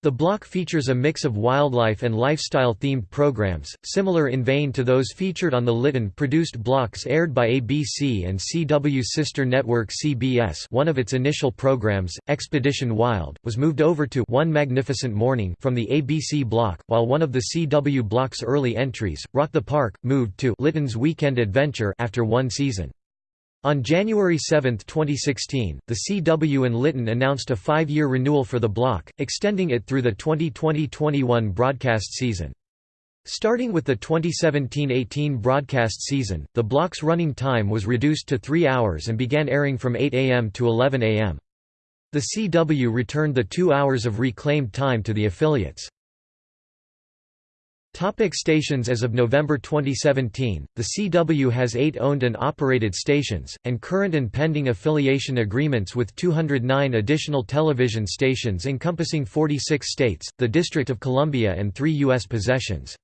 The block features a mix of wildlife and lifestyle-themed programs, similar in vein to those featured on the Litton-produced blocks aired by ABC and CW's sister network CBS one of its initial programs, Expedition Wild, was moved over to One Magnificent Morning from the ABC block, while one of the CW block's early entries, Rock the Park, moved to Litton's Weekend Adventure after one season. On January 7, 2016, the CW and Litton announced a five-year renewal for the block, extending it through the 2020–21 broadcast season. Starting with the 2017–18 broadcast season, the block's running time was reduced to three hours and began airing from 8 am to 11 am. The CW returned the two hours of reclaimed time to the affiliates. Topic stations As of November 2017, the CW has eight owned and operated stations, and current and pending affiliation agreements with 209 additional television stations encompassing 46 states, the District of Columbia and three U.S. possessions.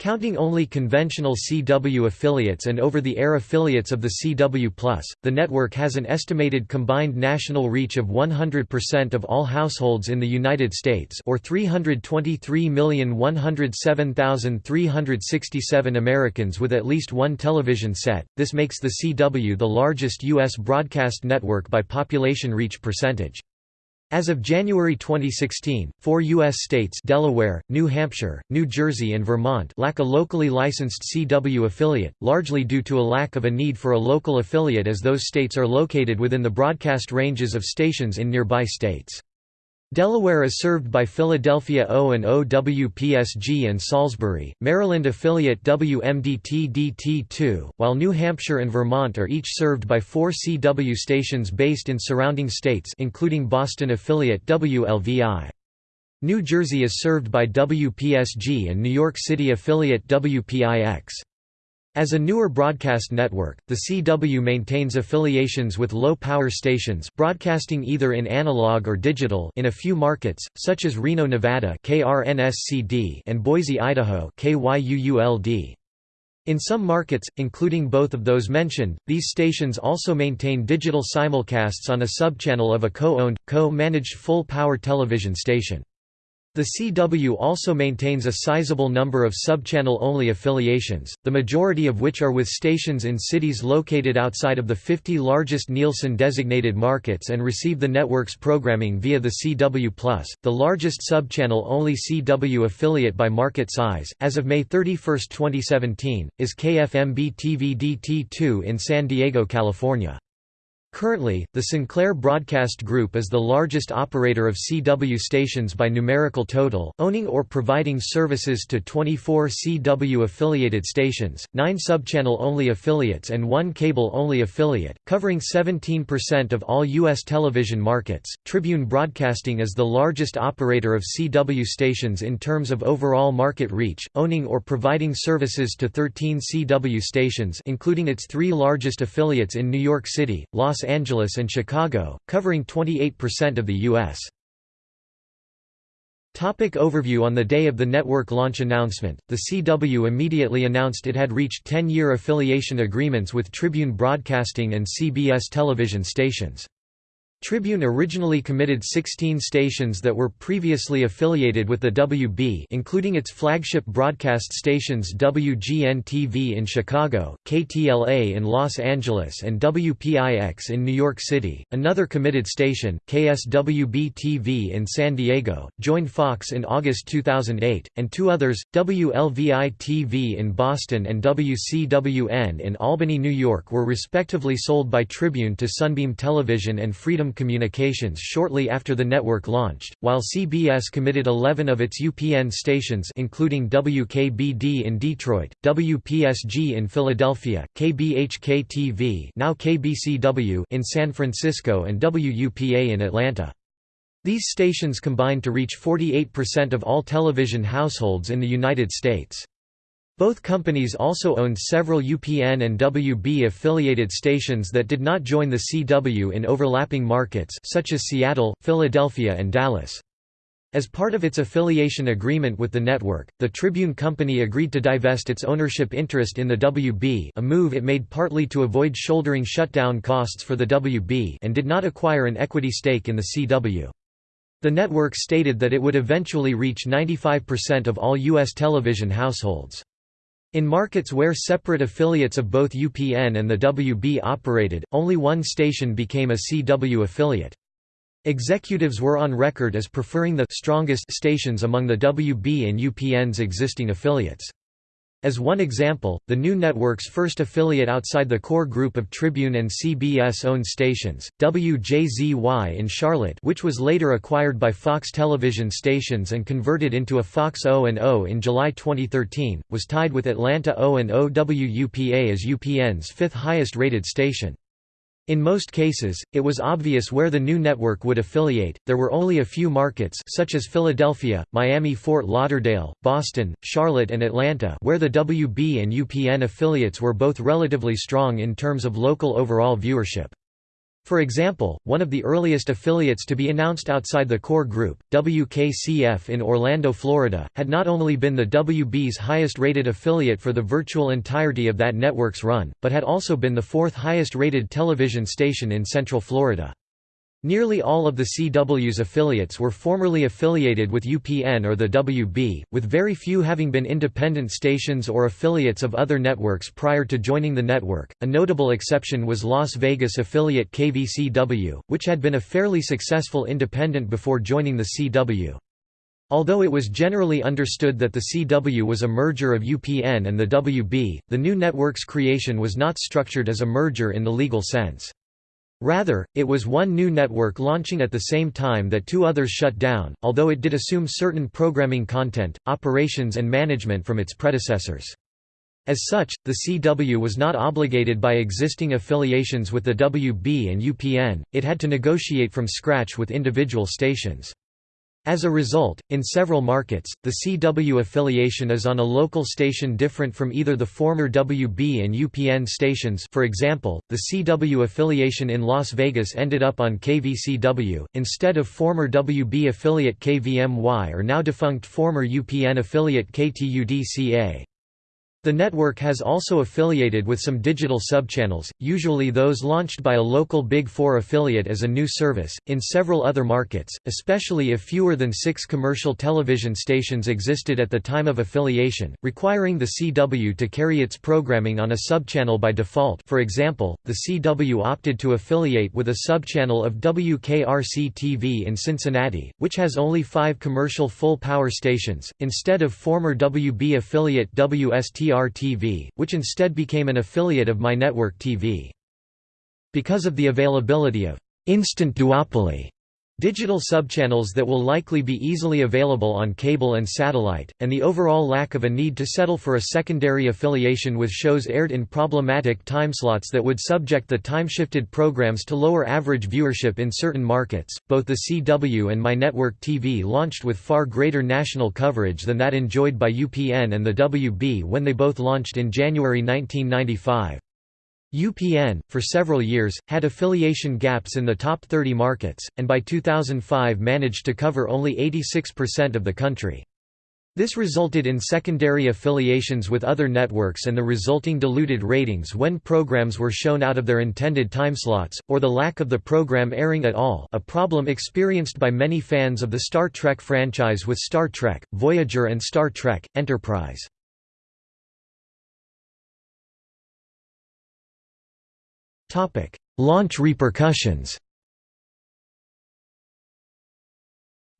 Counting only conventional CW affiliates and over-the-air affiliates of the CW+, the network has an estimated combined national reach of 100% of all households in the United States or 323,107,367 Americans with at least one television set. This makes the CW the largest U.S. broadcast network by population reach percentage. As of January 2016, four U.S. states Delaware, New Hampshire, New Jersey and Vermont lack a locally licensed CW affiliate, largely due to a lack of a need for a local affiliate as those states are located within the broadcast ranges of stations in nearby states. Delaware is served by Philadelphia O&O WPSG and Salisbury, Maryland affiliate WMDT-DT2, while New Hampshire and Vermont are each served by four CW stations based in surrounding states including Boston affiliate WLVI. New Jersey is served by WPSG and New York City affiliate WPIX. As a newer broadcast network, the CW maintains affiliations with low-power stations broadcasting either in analog or digital in a few markets, such as Reno, Nevada and Boise, Idaho in some markets, including both of those mentioned, these stations also maintain digital simulcasts on a subchannel of a co-owned, co-managed full-power television station. The CW also maintains a sizable number of subchannel-only affiliations, the majority of which are with stations in cities located outside of the 50 largest Nielsen-designated markets and receive the network's programming via the CW+, the largest subchannel-only CW affiliate by market size, as of May 31, 2017, is KFMB-TV-DT2 in San Diego, California. Currently, the Sinclair Broadcast Group is the largest operator of CW stations by numerical total, owning or providing services to 24 CW-affiliated stations, 9 subchannel-only affiliates and 1 cable-only affiliate, covering 17% of all U.S. television markets. Tribune Broadcasting is the largest operator of CW stations in terms of overall market reach, owning or providing services to 13 CW stations including its three largest affiliates in New York City, Los Angeles and Chicago, covering 28% of the U.S. Topic overview On the day of the network launch announcement, the CW immediately announced it had reached 10-year affiliation agreements with Tribune Broadcasting and CBS television stations. Tribune originally committed 16 stations that were previously affiliated with the WB including its flagship broadcast stations WGN-TV in Chicago, KTLA in Los Angeles and WPIX in New York City. Another committed station, KSWB-TV in San Diego, joined Fox in August 2008, and two others, WLVI-TV in Boston and WCWN in Albany, New York were respectively sold by Tribune to Sunbeam Television and Freedom Communications shortly after the network launched, while CBS committed 11 of its UPN stations including WKBD in Detroit, WPSG in Philadelphia, KBHK-TV now KBCW in San Francisco and WUPA in Atlanta. These stations combined to reach 48% of all television households in the United States. Both companies also owned several UPN and WB affiliated stations that did not join the CW in overlapping markets such as Seattle, Philadelphia and Dallas. As part of its affiliation agreement with the network, the Tribune Company agreed to divest its ownership interest in the WB a move it made partly to avoid shouldering shutdown costs for the WB and did not acquire an equity stake in the CW. The network stated that it would eventually reach 95% of all U.S. television households. In markets where separate affiliates of both UPN and the WB operated, only one station became a CW affiliate. Executives were on record as preferring the strongest stations among the WB and UPN's existing affiliates. As one example, the new network's first affiliate outside the core group of Tribune and CBS-owned stations, WJZY in Charlotte which was later acquired by Fox television stations and converted into a Fox O&O in July 2013, was tied with Atlanta O&O WUPA as UPN's fifth highest rated station. In most cases, it was obvious where the new network would affiliate, there were only a few markets such as Philadelphia, Miami-Fort Lauderdale, Boston, Charlotte and Atlanta where the WB and UPN affiliates were both relatively strong in terms of local overall viewership. For example, one of the earliest affiliates to be announced outside the core group, WKCF in Orlando, Florida, had not only been the WB's highest-rated affiliate for the virtual entirety of that network's run, but had also been the fourth highest-rated television station in Central Florida. Nearly all of the CW's affiliates were formerly affiliated with UPN or the WB, with very few having been independent stations or affiliates of other networks prior to joining the network. A notable exception was Las Vegas affiliate KVCW, which had been a fairly successful independent before joining the CW. Although it was generally understood that the CW was a merger of UPN and the WB, the new network's creation was not structured as a merger in the legal sense. Rather, it was one new network launching at the same time that two others shut down, although it did assume certain programming content, operations and management from its predecessors. As such, the CW was not obligated by existing affiliations with the WB and UPN, it had to negotiate from scratch with individual stations. As a result, in several markets, the CW affiliation is on a local station different from either the former WB and UPN stations for example, the CW affiliation in Las Vegas ended up on KVCW, instead of former WB affiliate KVMY or now defunct former UPN affiliate KTUDCA. The network has also affiliated with some digital subchannels, usually those launched by a local Big Four affiliate as a new service, in several other markets, especially if fewer than six commercial television stations existed at the time of affiliation, requiring the CW to carry its programming on a subchannel by default. For example, the CW opted to affiliate with a subchannel of WKRC-TV in Cincinnati, which has only five commercial full-power stations, instead of former WB affiliate WSTR TV, which instead became an affiliate of My Network TV. Because of the availability of instant duopoly digital subchannels that will likely be easily available on cable and satellite, and the overall lack of a need to settle for a secondary affiliation with shows aired in problematic timeslots that would subject the time-shifted programs to lower average viewership in certain markets. Both the CW and My Network TV launched with far greater national coverage than that enjoyed by UPN and the WB when they both launched in January 1995. UPN, for several years, had affiliation gaps in the top 30 markets, and by 2005 managed to cover only 86% of the country. This resulted in secondary affiliations with other networks and the resulting diluted ratings when programs were shown out of their intended timeslots, or the lack of the program airing at all a problem experienced by many fans of the Star Trek franchise with Star Trek, Voyager and Star Trek, Enterprise. Launch repercussions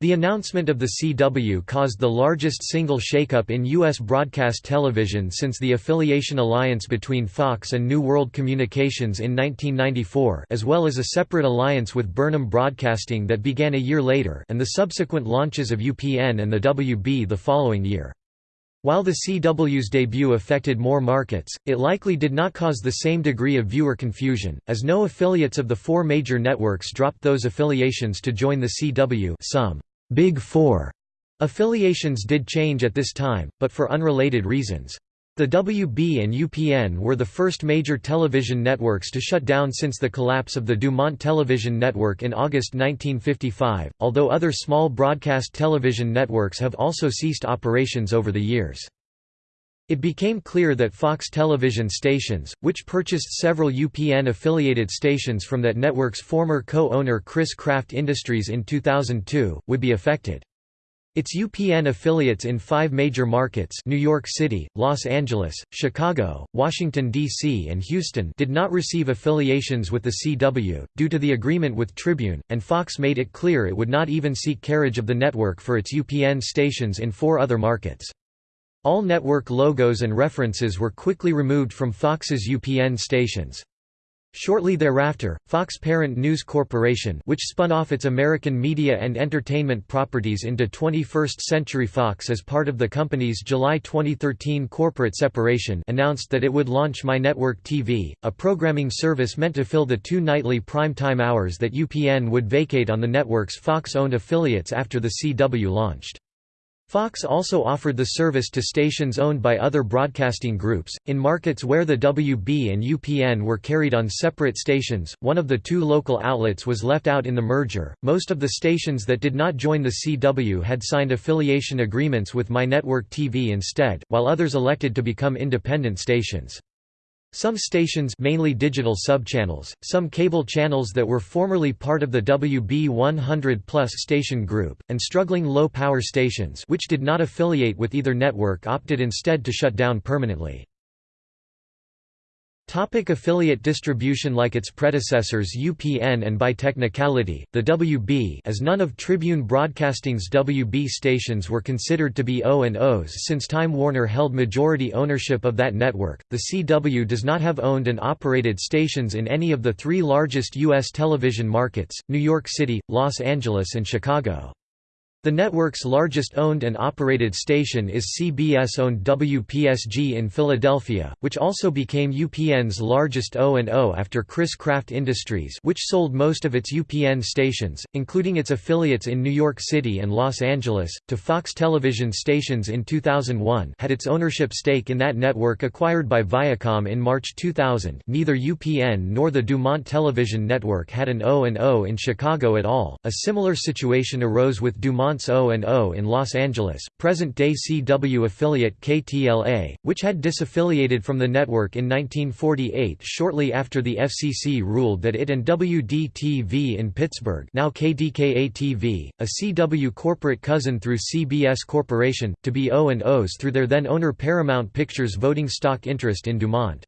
The announcement of the CW caused the largest single shakeup in U.S. broadcast television since the affiliation alliance between Fox and New World Communications in 1994 as well as a separate alliance with Burnham Broadcasting that began a year later and the subsequent launches of UPN and the WB the following year. While the CW's debut affected more markets, it likely did not cause the same degree of viewer confusion, as no affiliates of the four major networks dropped those affiliations to join the CW some Big Four affiliations did change at this time, but for unrelated reasons. The WB and UPN were the first major television networks to shut down since the collapse of the Dumont Television Network in August 1955, although other small broadcast television networks have also ceased operations over the years. It became clear that Fox television stations, which purchased several UPN-affiliated stations from that network's former co-owner Chris-Craft Industries in 2002, would be affected. Its UPN affiliates in five major markets New York City, Los Angeles, Chicago, Washington, D.C. and Houston did not receive affiliations with the CW, due to the agreement with Tribune, and Fox made it clear it would not even seek carriage of the network for its UPN stations in four other markets. All network logos and references were quickly removed from Fox's UPN stations. Shortly thereafter, Fox Parent News Corporation which spun off its American media and entertainment properties into 21st Century Fox as part of the company's July 2013 corporate separation announced that it would launch MyNetwork TV, a programming service meant to fill the two nightly prime-time hours that UPN would vacate on the network's Fox-owned affiliates after the CW launched. Fox also offered the service to stations owned by other broadcasting groups. In markets where the WB and UPN were carried on separate stations, one of the two local outlets was left out in the merger. Most of the stations that did not join the CW had signed affiliation agreements with MyNetwork TV instead, while others elected to become independent stations. Some stations mainly digital subchannels, some cable channels that were formerly part of the WB100 Plus station group, and struggling low-power stations which did not affiliate with either network opted instead to shut down permanently. Topic affiliate distribution Like its predecessors UPN and by technicality, the WB as none of Tribune Broadcasting's WB stations were considered to be O&Os since Time Warner held majority ownership of that network, the CW does not have owned and operated stations in any of the three largest U.S. television markets, New York City, Los Angeles and Chicago. The network's largest owned and operated station is CBS-owned WPSG in Philadelphia, which also became UPN's largest O&O after Chris-Craft Industries which sold most of its UPN stations, including its affiliates in New York City and Los Angeles, to Fox television stations in 2001 had its ownership stake in that network acquired by Viacom in March 2000 neither UPN nor the Dumont Television Network had an O&O in Chicago at all. A similar situation arose with Dumont O&O in Los Angeles, present-day CW affiliate KTLA, which had disaffiliated from the network in 1948 shortly after the FCC ruled that it and WDTV in Pittsburgh now KDKA-TV, a CW corporate cousin through CBS Corporation, to be O&Os through their then-owner Paramount Pictures voting stock interest in Dumont.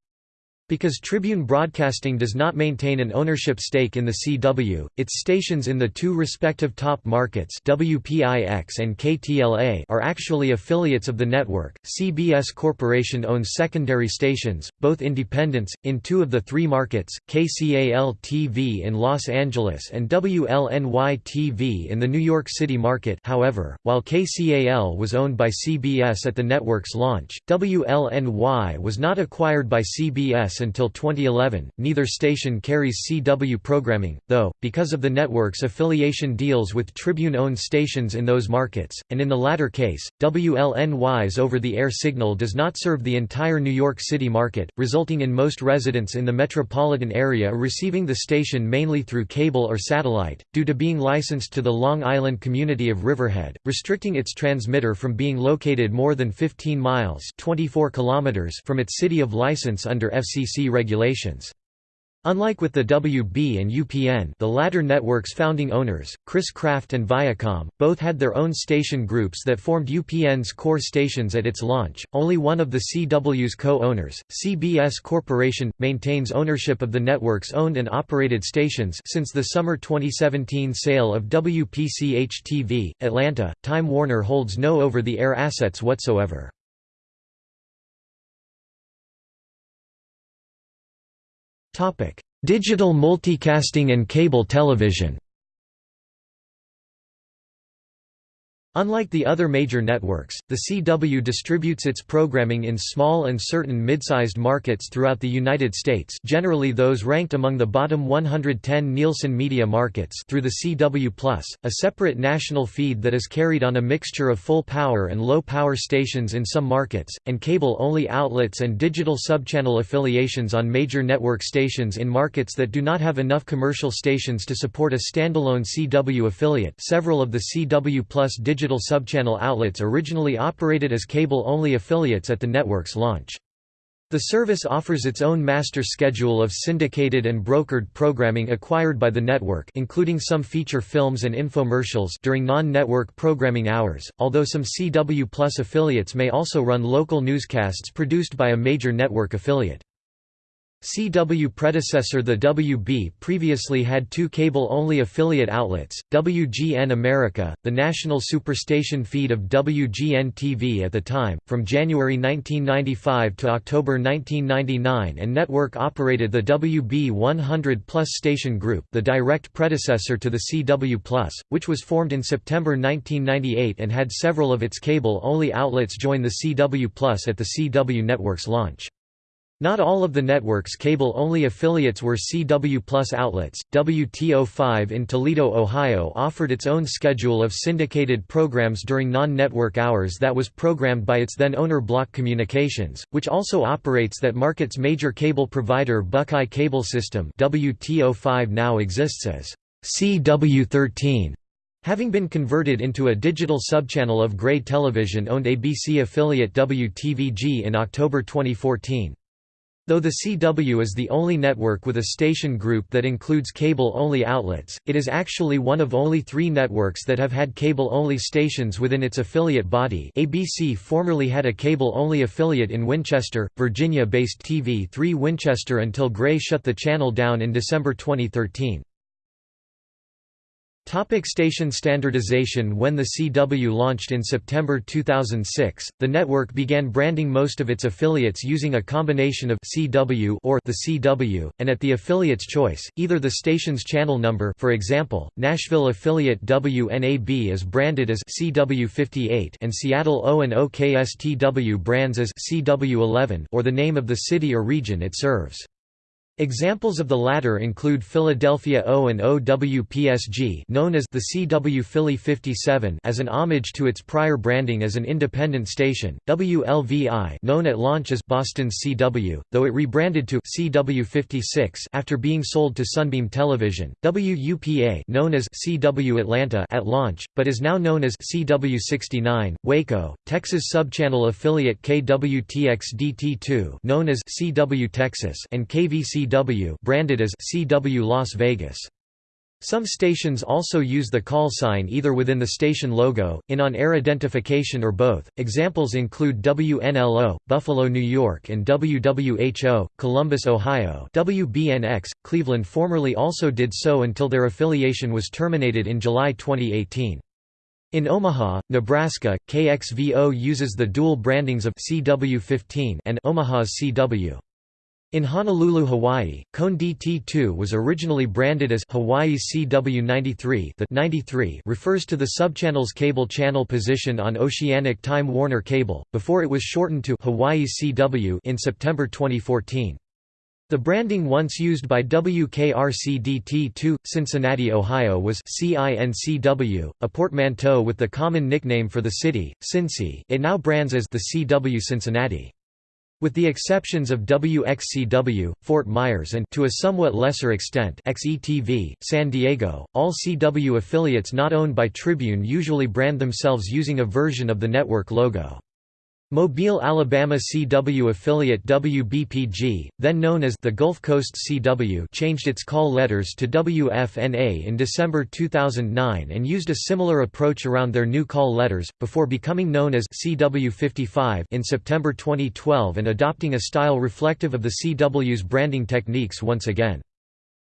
Because Tribune Broadcasting does not maintain an ownership stake in the CW, its stations in the two respective top markets WPIX and KTLA are actually affiliates of the network. CBS Corporation owns secondary stations, both independents, in two of the three markets, KCAL-TV in Los Angeles and WLNY-TV in the New York City market however, while KCAL was owned by CBS at the network's launch, WLNY was not acquired by CBS Until 2011. Neither station carries CW programming, though, because of the network's affiliation deals with Tribune-owned stations in those markets, and in the latter case, WLNY's over-the-air signal does not serve the entire New York City market, resulting in most residents in the metropolitan area receiving the station mainly through cable or satellite, due to being licensed to the Long Island community of Riverhead, restricting its transmitter from being located more than 15 miles 24 kilometers from its city of license under FCC regulations. Unlike with the WB and UPN the latter network's founding owners, Chris-Craft and Viacom, both had their own station groups that formed UPN's core stations at its launch, only one of the CW's co-owners, CBS Corporation, maintains ownership of the network's owned and operated stations since the summer 2017 sale of WPCH-TV, Atlanta, Time Warner holds no over-the-air assets whatsoever. Digital multicasting and cable television Unlike the other major networks, the CW distributes its programming in small and certain mid-sized markets throughout the United States generally those ranked among the bottom 110 Nielsen media markets through the CW Plus, a separate national feed that is carried on a mixture of full-power and low-power stations in some markets, and cable-only outlets and digital subchannel affiliations on major network stations in markets that do not have enough commercial stations to support a standalone CW affiliate. Several of the CW Plus digital digital subchannel outlets originally operated as cable-only affiliates at the network's launch. The service offers its own master schedule of syndicated and brokered programming acquired by the network including some feature films and infomercials during non-network programming hours, although some CW Plus affiliates may also run local newscasts produced by a major network affiliate. CW predecessor The WB previously had two cable-only affiliate outlets, WGN America, the national superstation feed of WGN-TV at the time, from January 1995 to October 1999 and network operated the WB 100 Plus station group the direct predecessor to the CW Plus, which was formed in September 1998 and had several of its cable-only outlets join the CW Plus at the CW network's launch. Not all of the network's cable-only affiliates were CW Plus outlets. WT05 in Toledo, Ohio offered its own schedule of syndicated programs during non-network hours that was programmed by its then-owner Block Communications, which also operates that market's major cable provider Buckeye Cable System WT05 now exists as CW13. Having been converted into a digital subchannel of Gray Television-owned ABC affiliate WTVG in October 2014. Though the CW is the only network with a station group that includes cable-only outlets, it is actually one of only three networks that have had cable-only stations within its affiliate body ABC formerly had a cable-only affiliate in Winchester, Virginia-based TV3 Winchester until Gray shut the channel down in December 2013. Topic station standardization When the CW launched in September 2006, the network began branding most of its affiliates using a combination of CW or the CW, and at the affiliate's choice, either the station's channel number for example, Nashville affiliate WNAB is branded as CW58 and Seattle O&O KSTW brands as CW11 or the name of the city or region it serves. Examples of the latter include Philadelphia O and OWPSG known as the CW Philly 57 as an homage to its prior branding as an independent station, WLVI known at launch as Boston's CW, though it rebranded to CW 56 after being sold to Sunbeam Television, WUPA known as CW Atlanta at launch, but is now known as CW 69, Waco, Texas subchannel affiliate KWTX-DT2 known as CW Texas and KVC CW branded as CW Las Vegas. Some stations also use the call sign either within the station logo, in on-air identification or both. Examples include WNLO, Buffalo, New York and WWHO, Columbus, Ohio. WBNX, Cleveland formerly also did so until their affiliation was terminated in July 2018. In Omaha, Nebraska, KXVO uses the dual brandings of CW15 and Omaha's CW. In Honolulu, Hawaii, KHON DT2 was originally branded as Hawaii's CW93 the 93 refers to the subchannel's cable channel position on Oceanic Time Warner Cable, before it was shortened to Hawaii's CW in September 2014. The branding once used by WKRC-DT2, Cincinnati, Ohio was CINCW, a portmanteau with the common nickname for the city, Cincy it now brands as the CW Cincinnati. With the exceptions of WXCW, Fort Myers and to a somewhat lesser extent XETV, San Diego, all CW affiliates not owned by Tribune usually brand themselves using a version of the network logo. Mobile, Alabama CW affiliate WBPG, then known as the Gulf Coast CW changed its call letters to WFNA in December 2009 and used a similar approach around their new call letters, before becoming known as CW55 in September 2012 and adopting a style reflective of the CW's branding techniques once again.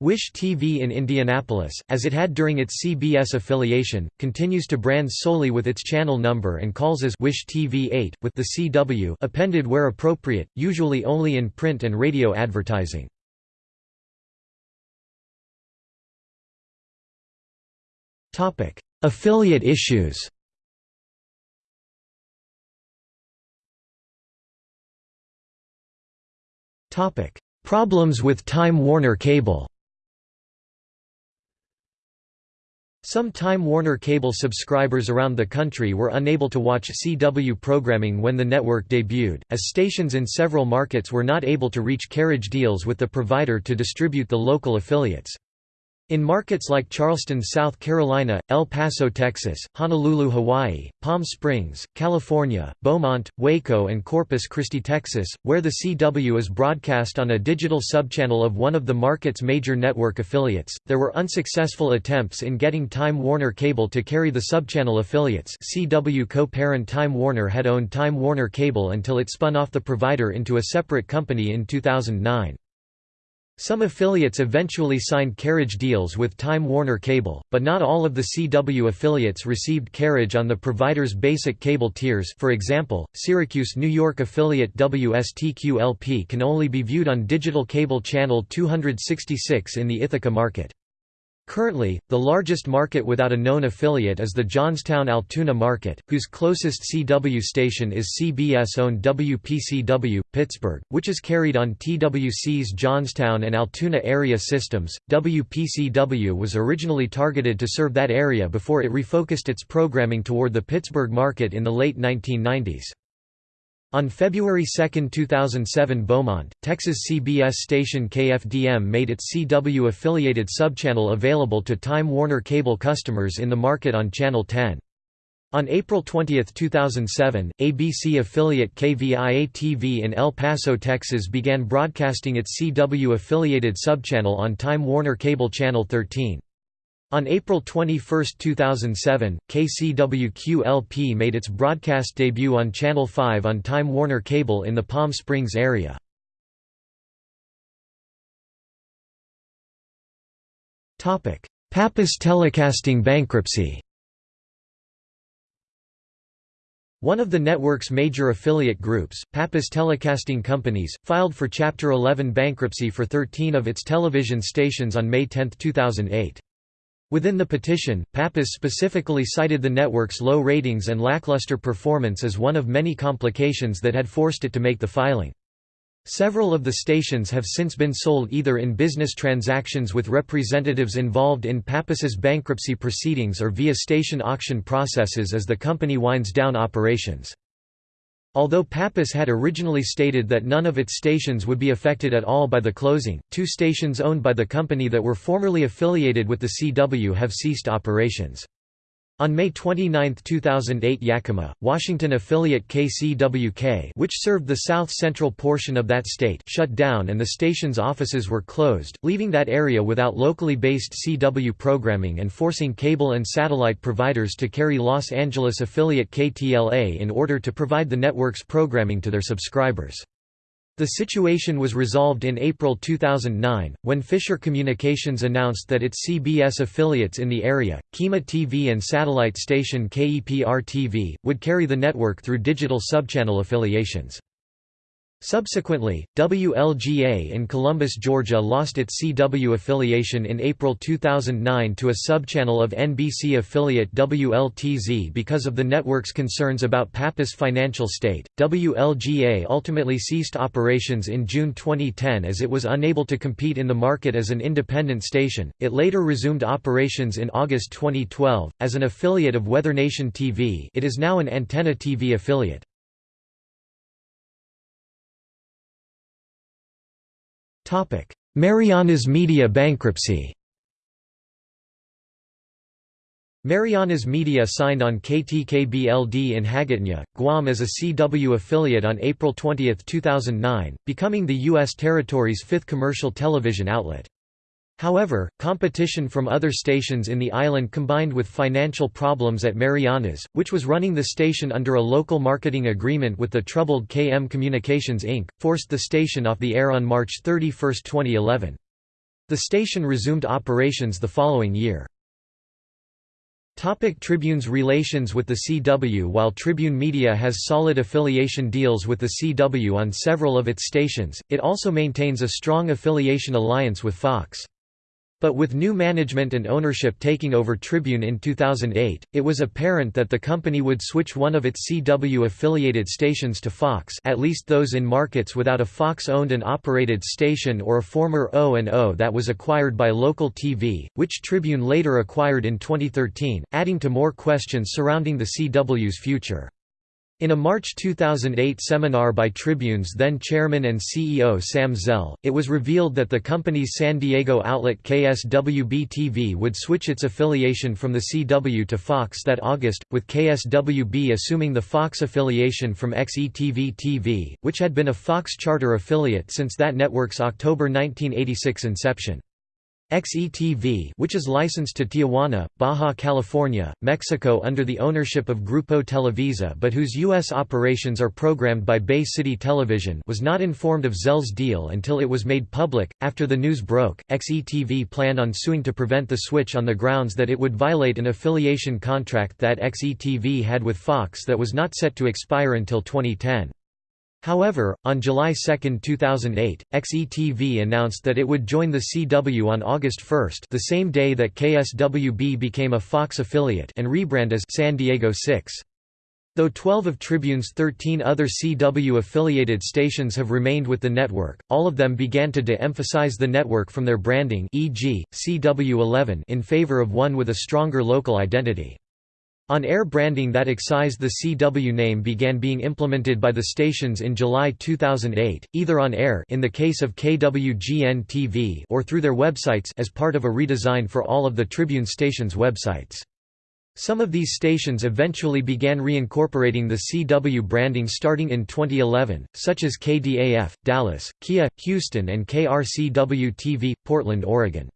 WISH-TV in Indianapolis, as it had during its CBS affiliation, continues to brand solely with its channel number and calls as WISH-TV 8, with the CW appended where appropriate, usually only in print and radio advertising. Affiliate issues Problems with Time Warner Cable Some Time Warner Cable subscribers around the country were unable to watch CW programming when the network debuted, as stations in several markets were not able to reach carriage deals with the provider to distribute the local affiliates. In markets like Charleston, South Carolina, El Paso, Texas, Honolulu, Hawaii, Palm Springs, California, Beaumont, Waco and Corpus Christi, Texas, where the CW is broadcast on a digital subchannel of one of the market's major network affiliates, there were unsuccessful attempts in getting Time Warner Cable to carry the subchannel affiliates CW co-parent Time Warner had owned Time Warner Cable until it spun off the provider into a separate company in 2009. Some affiliates eventually signed carriage deals with Time Warner Cable, but not all of the CW affiliates received carriage on the provider's basic cable tiers for example, Syracuse New York affiliate WSTQLP can only be viewed on digital cable channel 266 in the Ithaca market. Currently, the largest market without a known affiliate is the Johnstown-Altoona market, whose closest CW station is CBS-owned WPCW, Pittsburgh, which is carried on TWC's Johnstown and Altoona area systems. WPCW was originally targeted to serve that area before it refocused its programming toward the Pittsburgh market in the late 1990s. On February 2, 2007 Beaumont, Texas CBS station KFDM made its CW-affiliated subchannel available to Time Warner Cable customers in the market on Channel 10. On April 20, 2007, ABC affiliate KVIA-TV in El Paso, Texas began broadcasting its CW-affiliated subchannel on Time Warner Cable Channel 13. On April 21, 2007, KCWQ-LP made its broadcast debut on Channel 5 on Time Warner Cable in the Palm Springs area. Pappas Telecasting bankruptcy One of the network's major affiliate groups, Pappas Telecasting Companies, filed for Chapter 11 bankruptcy for 13 of its television stations on May 10, 2008. Within the petition, Pappas specifically cited the network's low ratings and lackluster performance as one of many complications that had forced it to make the filing. Several of the stations have since been sold either in business transactions with representatives involved in Pappas's bankruptcy proceedings or via station auction processes as the company winds down operations. Although Pappas had originally stated that none of its stations would be affected at all by the closing, two stations owned by the company that were formerly affiliated with the CW have ceased operations. On May 29, 2008 Yakima, Washington affiliate KCWK which served the south-central portion of that state shut down and the station's offices were closed, leaving that area without locally based CW programming and forcing cable and satellite providers to carry Los Angeles affiliate KTLA in order to provide the network's programming to their subscribers. The situation was resolved in April 2009, when Fisher Communications announced that its CBS affiliates in the area, KIMA-TV and satellite station KEPR TV, would carry the network through digital subchannel affiliations. Subsequently, WLGA in Columbus, Georgia lost its CW affiliation in April 2009 to a subchannel of NBC affiliate WLTZ because of the network's concerns about Pappas' financial state. WLGA ultimately ceased operations in June 2010 as it was unable to compete in the market as an independent station. It later resumed operations in August 2012 as an affiliate of Weather Nation TV. It is now an Antenna TV affiliate. Marianas Media bankruptcy Marianas Media signed on KTKBLD in Hagåtña, Guam as a CW affiliate on April 20, 2009, becoming the U.S. territory's fifth commercial television outlet. However, competition from other stations in the island combined with financial problems at Marianas, which was running the station under a local marketing agreement with the troubled KM Communications Inc., forced the station off the air on March 31, 2011. The station resumed operations the following year. Topic Tribune's relations with the CW While Tribune Media has solid affiliation deals with the CW on several of its stations, it also maintains a strong affiliation alliance with Fox. But with new management and ownership taking over Tribune in 2008, it was apparent that the company would switch one of its CW-affiliated stations to Fox at least those in markets without a Fox-owned and operated station or a former O&O that was acquired by Local TV, which Tribune later acquired in 2013, adding to more questions surrounding the CW's future. In a March 2008 seminar by Tribune's then chairman and CEO Sam Zell, it was revealed that the company's San Diego outlet KSWB-TV would switch its affiliation from the CW to Fox that August, with KSWB assuming the Fox affiliation from XETV-TV, which had been a Fox charter affiliate since that network's October 1986 inception. XETV which is licensed to Tijuana, Baja California, Mexico under the ownership of Grupo Televisa but whose U.S. operations are programmed by Bay City Television was not informed of Zell's deal until it was made public. After the news broke, XETV planned on suing to prevent the switch on the grounds that it would violate an affiliation contract that XETV had with Fox that was not set to expire until 2010. However, on July 2, 2008, XETV announced that it would join the CW on August 1 the same day that KSWB became a Fox affiliate and rebrand as San Diego 6. Though 12 of Tribune's 13 other CW-affiliated stations have remained with the network, all of them began to de-emphasize the network from their branding e.g., CW11 in favor of one with a stronger local identity. On-air branding that excised the CW name began being implemented by the stations in July 2008, either on air in the case of KWGN-TV or through their websites as part of a redesign for all of the Tribune stations' websites. Some of these stations eventually began reincorporating the CW branding starting in 2011, such as KDAF, Dallas, KIAH, Houston and KRCW-TV, Portland, Oregon.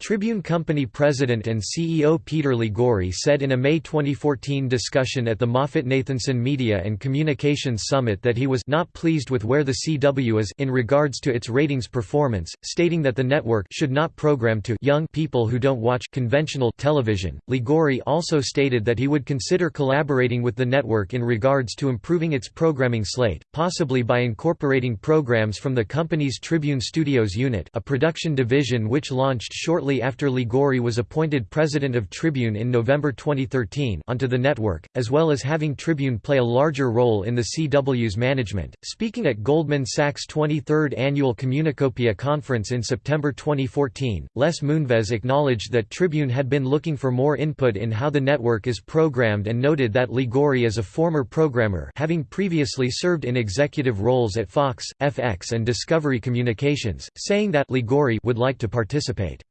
Tribune Company president and CEO Peter Liguori said in a May 2014 discussion at the Moffett-Nathanson Media and Communications Summit that he was not pleased with where the CW is in regards to its ratings performance, stating that the network should not program to young people who don't watch conventional television. Liguori also stated that he would consider collaborating with the network in regards to improving its programming slate, possibly by incorporating programs from the company's Tribune Studios unit, a production division which launched shortly shortly after Liguori was appointed president of Tribune in November 2013 onto the network, as well as having Tribune play a larger role in the CW's management. Speaking at Goldman Sachs' 23rd annual Communicopia conference in September 2014, Les Moonves acknowledged that Tribune had been looking for more input in how the network is programmed and noted that Liguori is a former programmer having previously served in executive roles at Fox, FX and Discovery Communications, saying that Liguori would like to participate.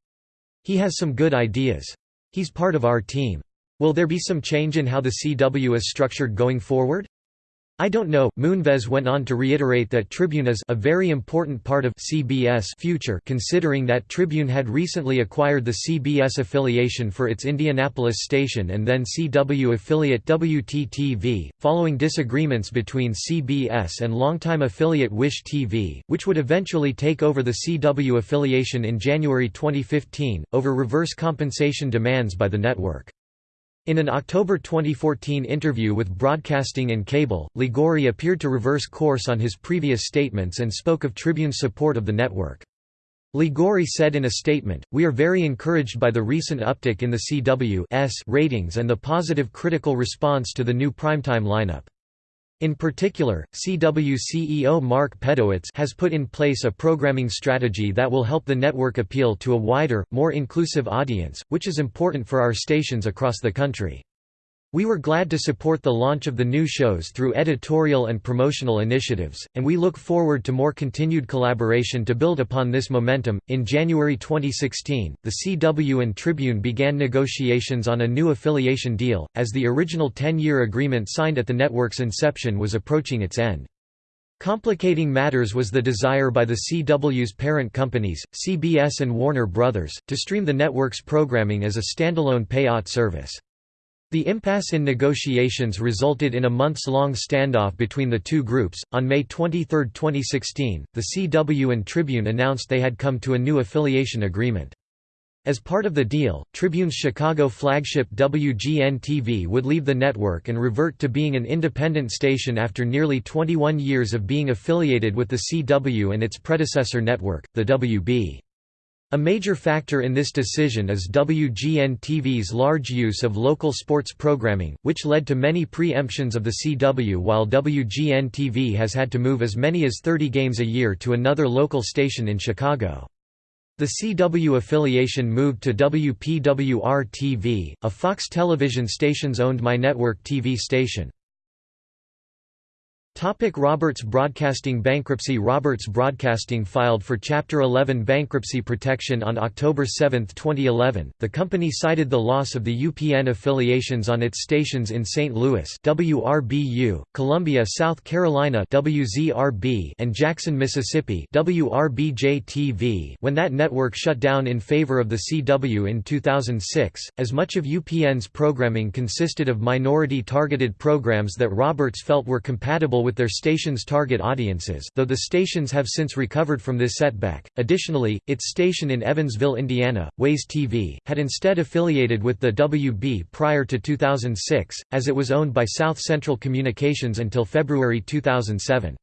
He has some good ideas. He's part of our team. Will there be some change in how the CW is structured going forward? I don't know. Moonves went on to reiterate that Tribune is a very important part of CBS future considering that Tribune had recently acquired the CBS affiliation for its Indianapolis station and then CW affiliate WTTV, following disagreements between CBS and longtime affiliate WISH-TV, which would eventually take over the CW affiliation in January 2015, over reverse compensation demands by the network. In an October 2014 interview with Broadcasting and Cable, Liguori appeared to reverse course on his previous statements and spoke of Tribune's support of the network. Liguori said in a statement, We are very encouraged by the recent uptick in the CW's ratings and the positive critical response to the new primetime lineup. In particular, CW CEO Mark Pedowitz has put in place a programming strategy that will help the network appeal to a wider, more inclusive audience, which is important for our stations across the country. We were glad to support the launch of the new shows through editorial and promotional initiatives, and we look forward to more continued collaboration to build upon this momentum. In January 2016, the CW and Tribune began negotiations on a new affiliation deal, as the original 10 year agreement signed at the network's inception was approaching its end. Complicating matters was the desire by the CW's parent companies, CBS and Warner Brothers, to stream the network's programming as a standalone payout service. The impasse in negotiations resulted in a months-long standoff between the two groups. On May 23, 2016, the CW and Tribune announced they had come to a new affiliation agreement. As part of the deal, Tribune's Chicago flagship WGN-TV would leave the network and revert to being an independent station after nearly 21 years of being affiliated with the CW and its predecessor network, the WB. A major factor in this decision is WGN-TV's large use of local sports programming, which led to many pre-emptions of the CW while WGN-TV has had to move as many as 30 games a year to another local station in Chicago. The CW affiliation moved to WPWR-TV, a Fox television station's owned MyNetwork TV station. Topic Roberts Broadcasting Bankruptcy Roberts Broadcasting filed for Chapter 11 bankruptcy protection on October 7, 2011. The company cited the loss of the UPN affiliations on its stations in St. Louis WRBU, Columbia, South Carolina WZRB, and Jackson, Mississippi WRBJ-TV when that network shut down in favor of the CW in 2006, as much of UPN's programming consisted of minority-targeted programs that Roberts felt were compatible with their station's target audiences though the stations have since recovered from this setback. Additionally, its station in Evansville, Indiana, WAZE-TV, had instead affiliated with the WB prior to 2006, as it was owned by South Central Communications until February 2007.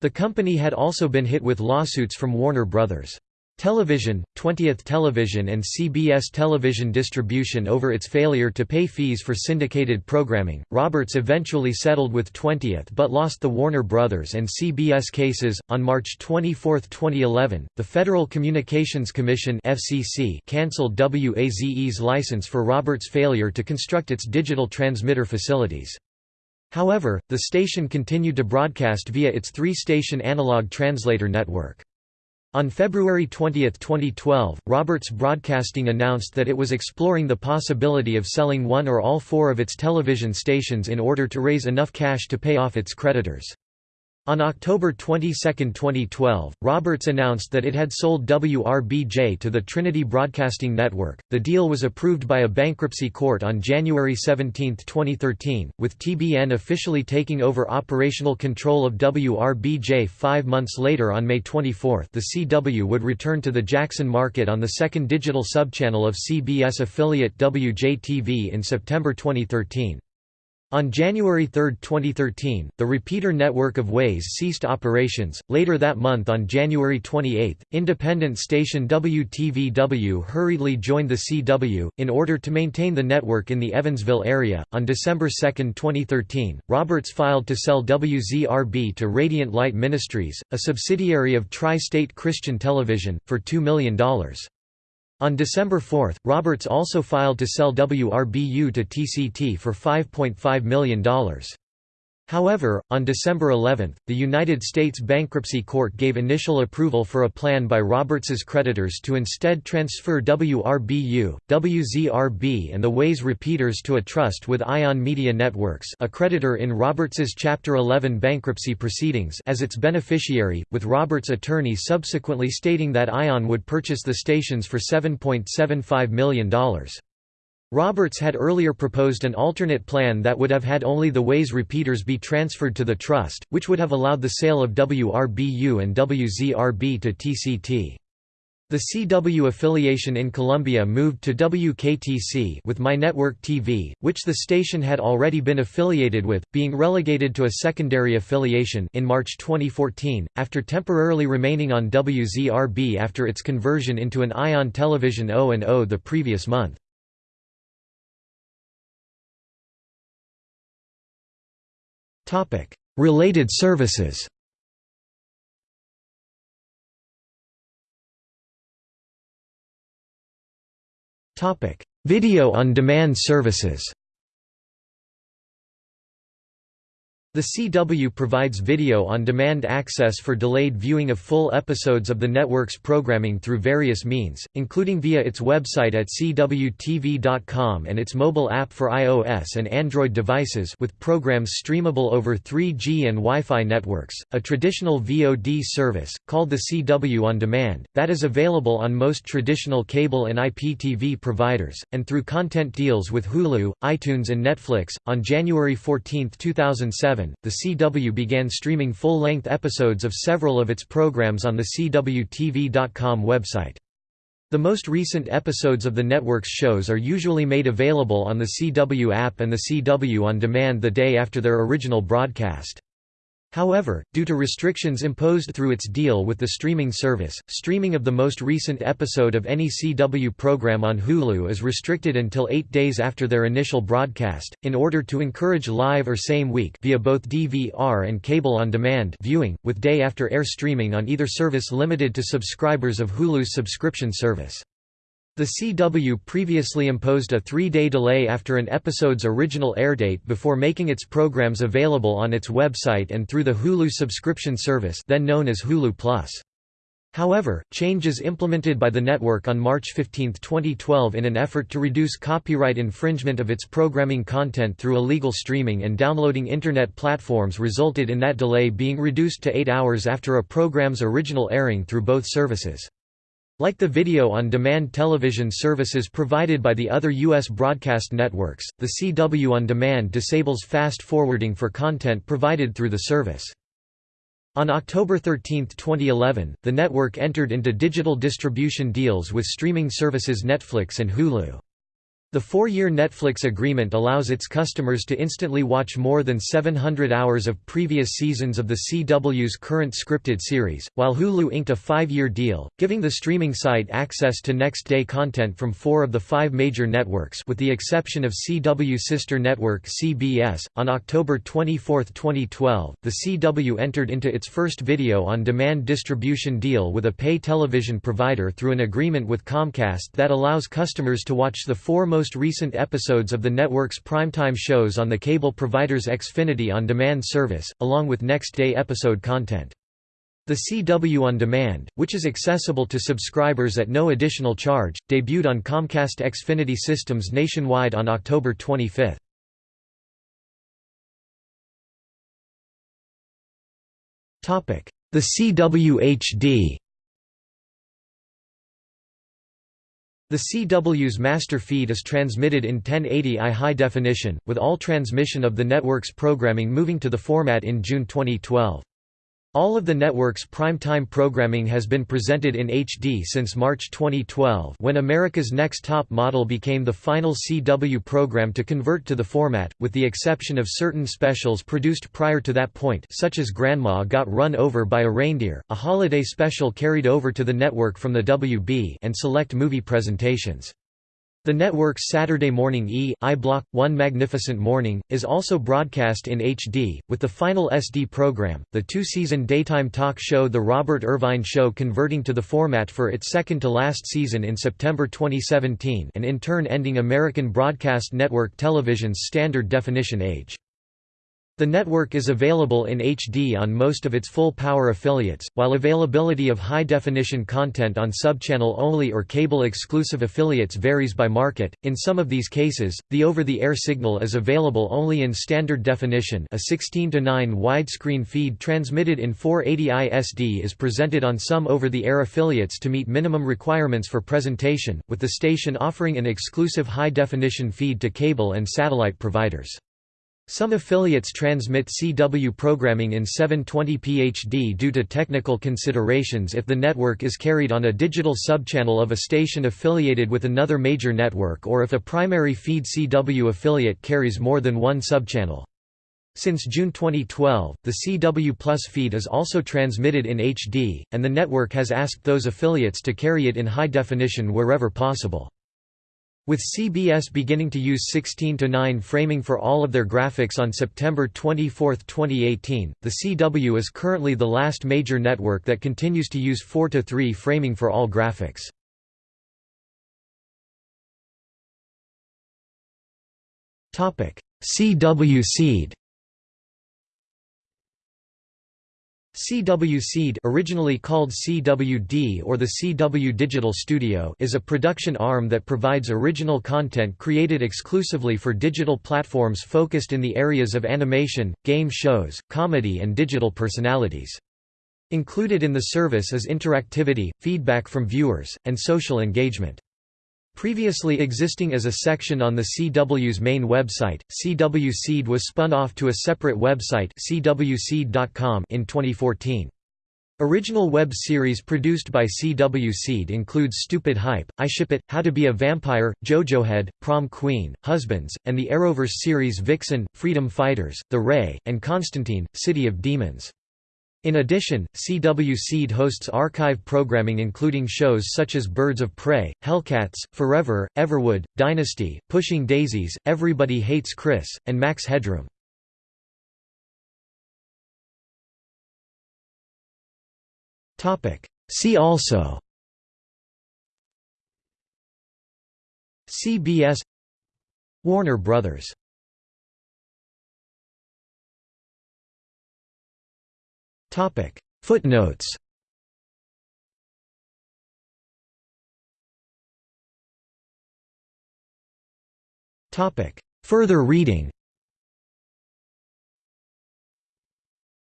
The company had also been hit with lawsuits from Warner Brothers. Television, 20th Television and CBS Television Distribution over its failure to pay fees for syndicated programming. Roberts eventually settled with 20th but lost the Warner Brothers and CBS cases. On March 24, 2011, the Federal Communications Commission (FCC) canceled WAZE's license for Roberts' failure to construct its digital transmitter facilities. However, the station continued to broadcast via its three-station analog translator network. On February 20, 2012, Roberts Broadcasting announced that it was exploring the possibility of selling one or all four of its television stations in order to raise enough cash to pay off its creditors. On October 22, 2012, Roberts announced that it had sold WRBJ to the Trinity Broadcasting Network. The deal was approved by a bankruptcy court on January 17, 2013, with TBN officially taking over operational control of WRBJ five months later on May 24. The CW would return to the Jackson market on the second digital subchannel of CBS affiliate WJTV in September 2013. On January 3, 2013, the repeater network of WAZE ceased operations. Later that month, on January 28, independent station WTVW hurriedly joined the CW, in order to maintain the network in the Evansville area. On December 2, 2013, Roberts filed to sell WZRB to Radiant Light Ministries, a subsidiary of Tri State Christian Television, for $2 million. On December 4, Roberts also filed to sell WRBU to TCT for $5.5 million. However, on December 11, the United States Bankruptcy Court gave initial approval for a plan by Roberts's creditors to instead transfer WRBU, WZRB and the WAZE repeaters to a trust with Ion Media Networks a creditor in Roberts's Chapter 11 bankruptcy proceedings as its beneficiary, with Roberts' attorney subsequently stating that Ion would purchase the stations for $7.75 million. Roberts had earlier proposed an alternate plan that would have had only the WAZE repeaters be transferred to the trust, which would have allowed the sale of WRBU and WZRB to TCT. The CW affiliation in Columbia moved to WKTC with My Network TV, which the station had already been affiliated with, being relegated to a secondary affiliation in March 2014, after temporarily remaining on WZRB after its conversion into an ION television O&O the previous month. Related services. Topic: Video on demand services The CW provides video-on-demand access for delayed viewing of full episodes of the network's programming through various means, including via its website at cwtv.com and its mobile app for iOS and Android devices with programs streamable over 3G and Wi-Fi networks, a traditional VOD service, called the CW On Demand, that is available on most traditional cable and IPTV providers, and through content deals with Hulu, iTunes and Netflix. On January 14, 2007, the CW began streaming full-length episodes of several of its programs on the CWTV.com website. The most recent episodes of the network's shows are usually made available on the CW app and the CW On Demand the day after their original broadcast. However, due to restrictions imposed through its deal with the streaming service, streaming of the most recent episode of any CW program on Hulu is restricted until eight days after their initial broadcast, in order to encourage live or same week via both DVR and cable on demand viewing, with day after air streaming on either service limited to subscribers of Hulu's subscription service. The CW previously imposed a three-day delay after an episode's original airdate before making its programs available on its website and through the Hulu subscription service then known as Hulu Plus. However, changes implemented by the network on March 15, 2012 in an effort to reduce copyright infringement of its programming content through illegal streaming and downloading Internet platforms resulted in that delay being reduced to eight hours after a program's original airing through both services. Like the video-on-demand television services provided by the other U.S. broadcast networks, the CW On Demand disables fast forwarding for content provided through the service. On October 13, 2011, the network entered into digital distribution deals with streaming services Netflix and Hulu. The four-year Netflix agreement allows its customers to instantly watch more than 700 hours of previous seasons of the CW's current scripted series, while Hulu inked a five-year deal, giving the streaming site access to next-day content from four of the five major networks with the exception of CW sister network CBS. On October 24, 2012, the CW entered into its first video-on-demand distribution deal with a pay television provider through an agreement with Comcast that allows customers to watch the four most most recent episodes of the network's primetime shows on the cable provider's Xfinity On Demand service, along with next-day episode content. The CW On Demand, which is accessible to subscribers at no additional charge, debuted on Comcast Xfinity systems nationwide on October 25. The CW HD The CW's master feed is transmitted in 1080i high definition, with all transmission of the network's programming moving to the format in June 2012. All of the network's prime-time programming has been presented in HD since March 2012 when America's Next Top Model became the final CW program to convert to the format, with the exception of certain specials produced prior to that point such as Grandma Got Run Over by a Reindeer, a holiday special carried over to the network from the WB and select movie presentations. The network's Saturday morning E! I Block, One Magnificent Morning, is also broadcast in HD, with the final SD program, the two-season daytime talk show The Robert Irvine Show converting to the format for its second-to-last season in September 2017 and in turn ending American Broadcast Network Television's standard definition age. The network is available in HD on most of its full-power affiliates, while availability of high-definition content on subchannel-only or cable-exclusive affiliates varies by market. In some of these cases, the over-the-air signal is available only in standard definition. A 16 to 9 widescreen feed transmitted in 480i SD is presented on some over-the-air affiliates to meet minimum requirements for presentation, with the station offering an exclusive high-definition feed to cable and satellite providers. Some affiliates transmit CW programming in 720p HD due to technical considerations if the network is carried on a digital subchannel of a station affiliated with another major network or if a primary feed CW affiliate carries more than one subchannel. Since June 2012, the CW Plus feed is also transmitted in HD, and the network has asked those affiliates to carry it in high definition wherever possible. With CBS beginning to use 16-9 framing for all of their graphics on September 24, 2018, the CW is currently the last major network that continues to use 4-3 framing for all graphics. CW Seed CW Seed originally called CWD or the CW Digital Studio is a production arm that provides original content created exclusively for digital platforms focused in the areas of animation, game shows, comedy and digital personalities. Included in the service is interactivity, feedback from viewers, and social engagement. Previously existing as a section on the CW's main website, CW Seed was spun off to a separate website cwseed.com in 2014. Original web series produced by CW Seed includes Stupid Hype, I Ship It, How to Be a Vampire, JoJohead, Prom Queen, Husbands, and the Arrowverse series Vixen, Freedom Fighters, The Ray, and Constantine, City of Demons. In addition, CW Seed hosts archive programming including shows such as Birds of Prey, Hellcats, Forever, Everwood, Dynasty, Pushing Daisies, Everybody Hates Chris, and Max Headroom. See also CBS Warner Brothers Footnotes. Further reading.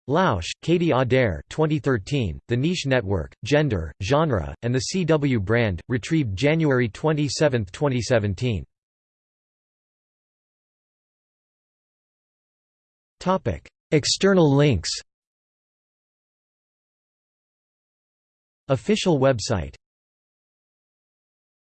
Lausch, Katie Adair 2013, The Niche Network, Gender, Genre, and the CW Brand, retrieved January 27, 2017. External links Official website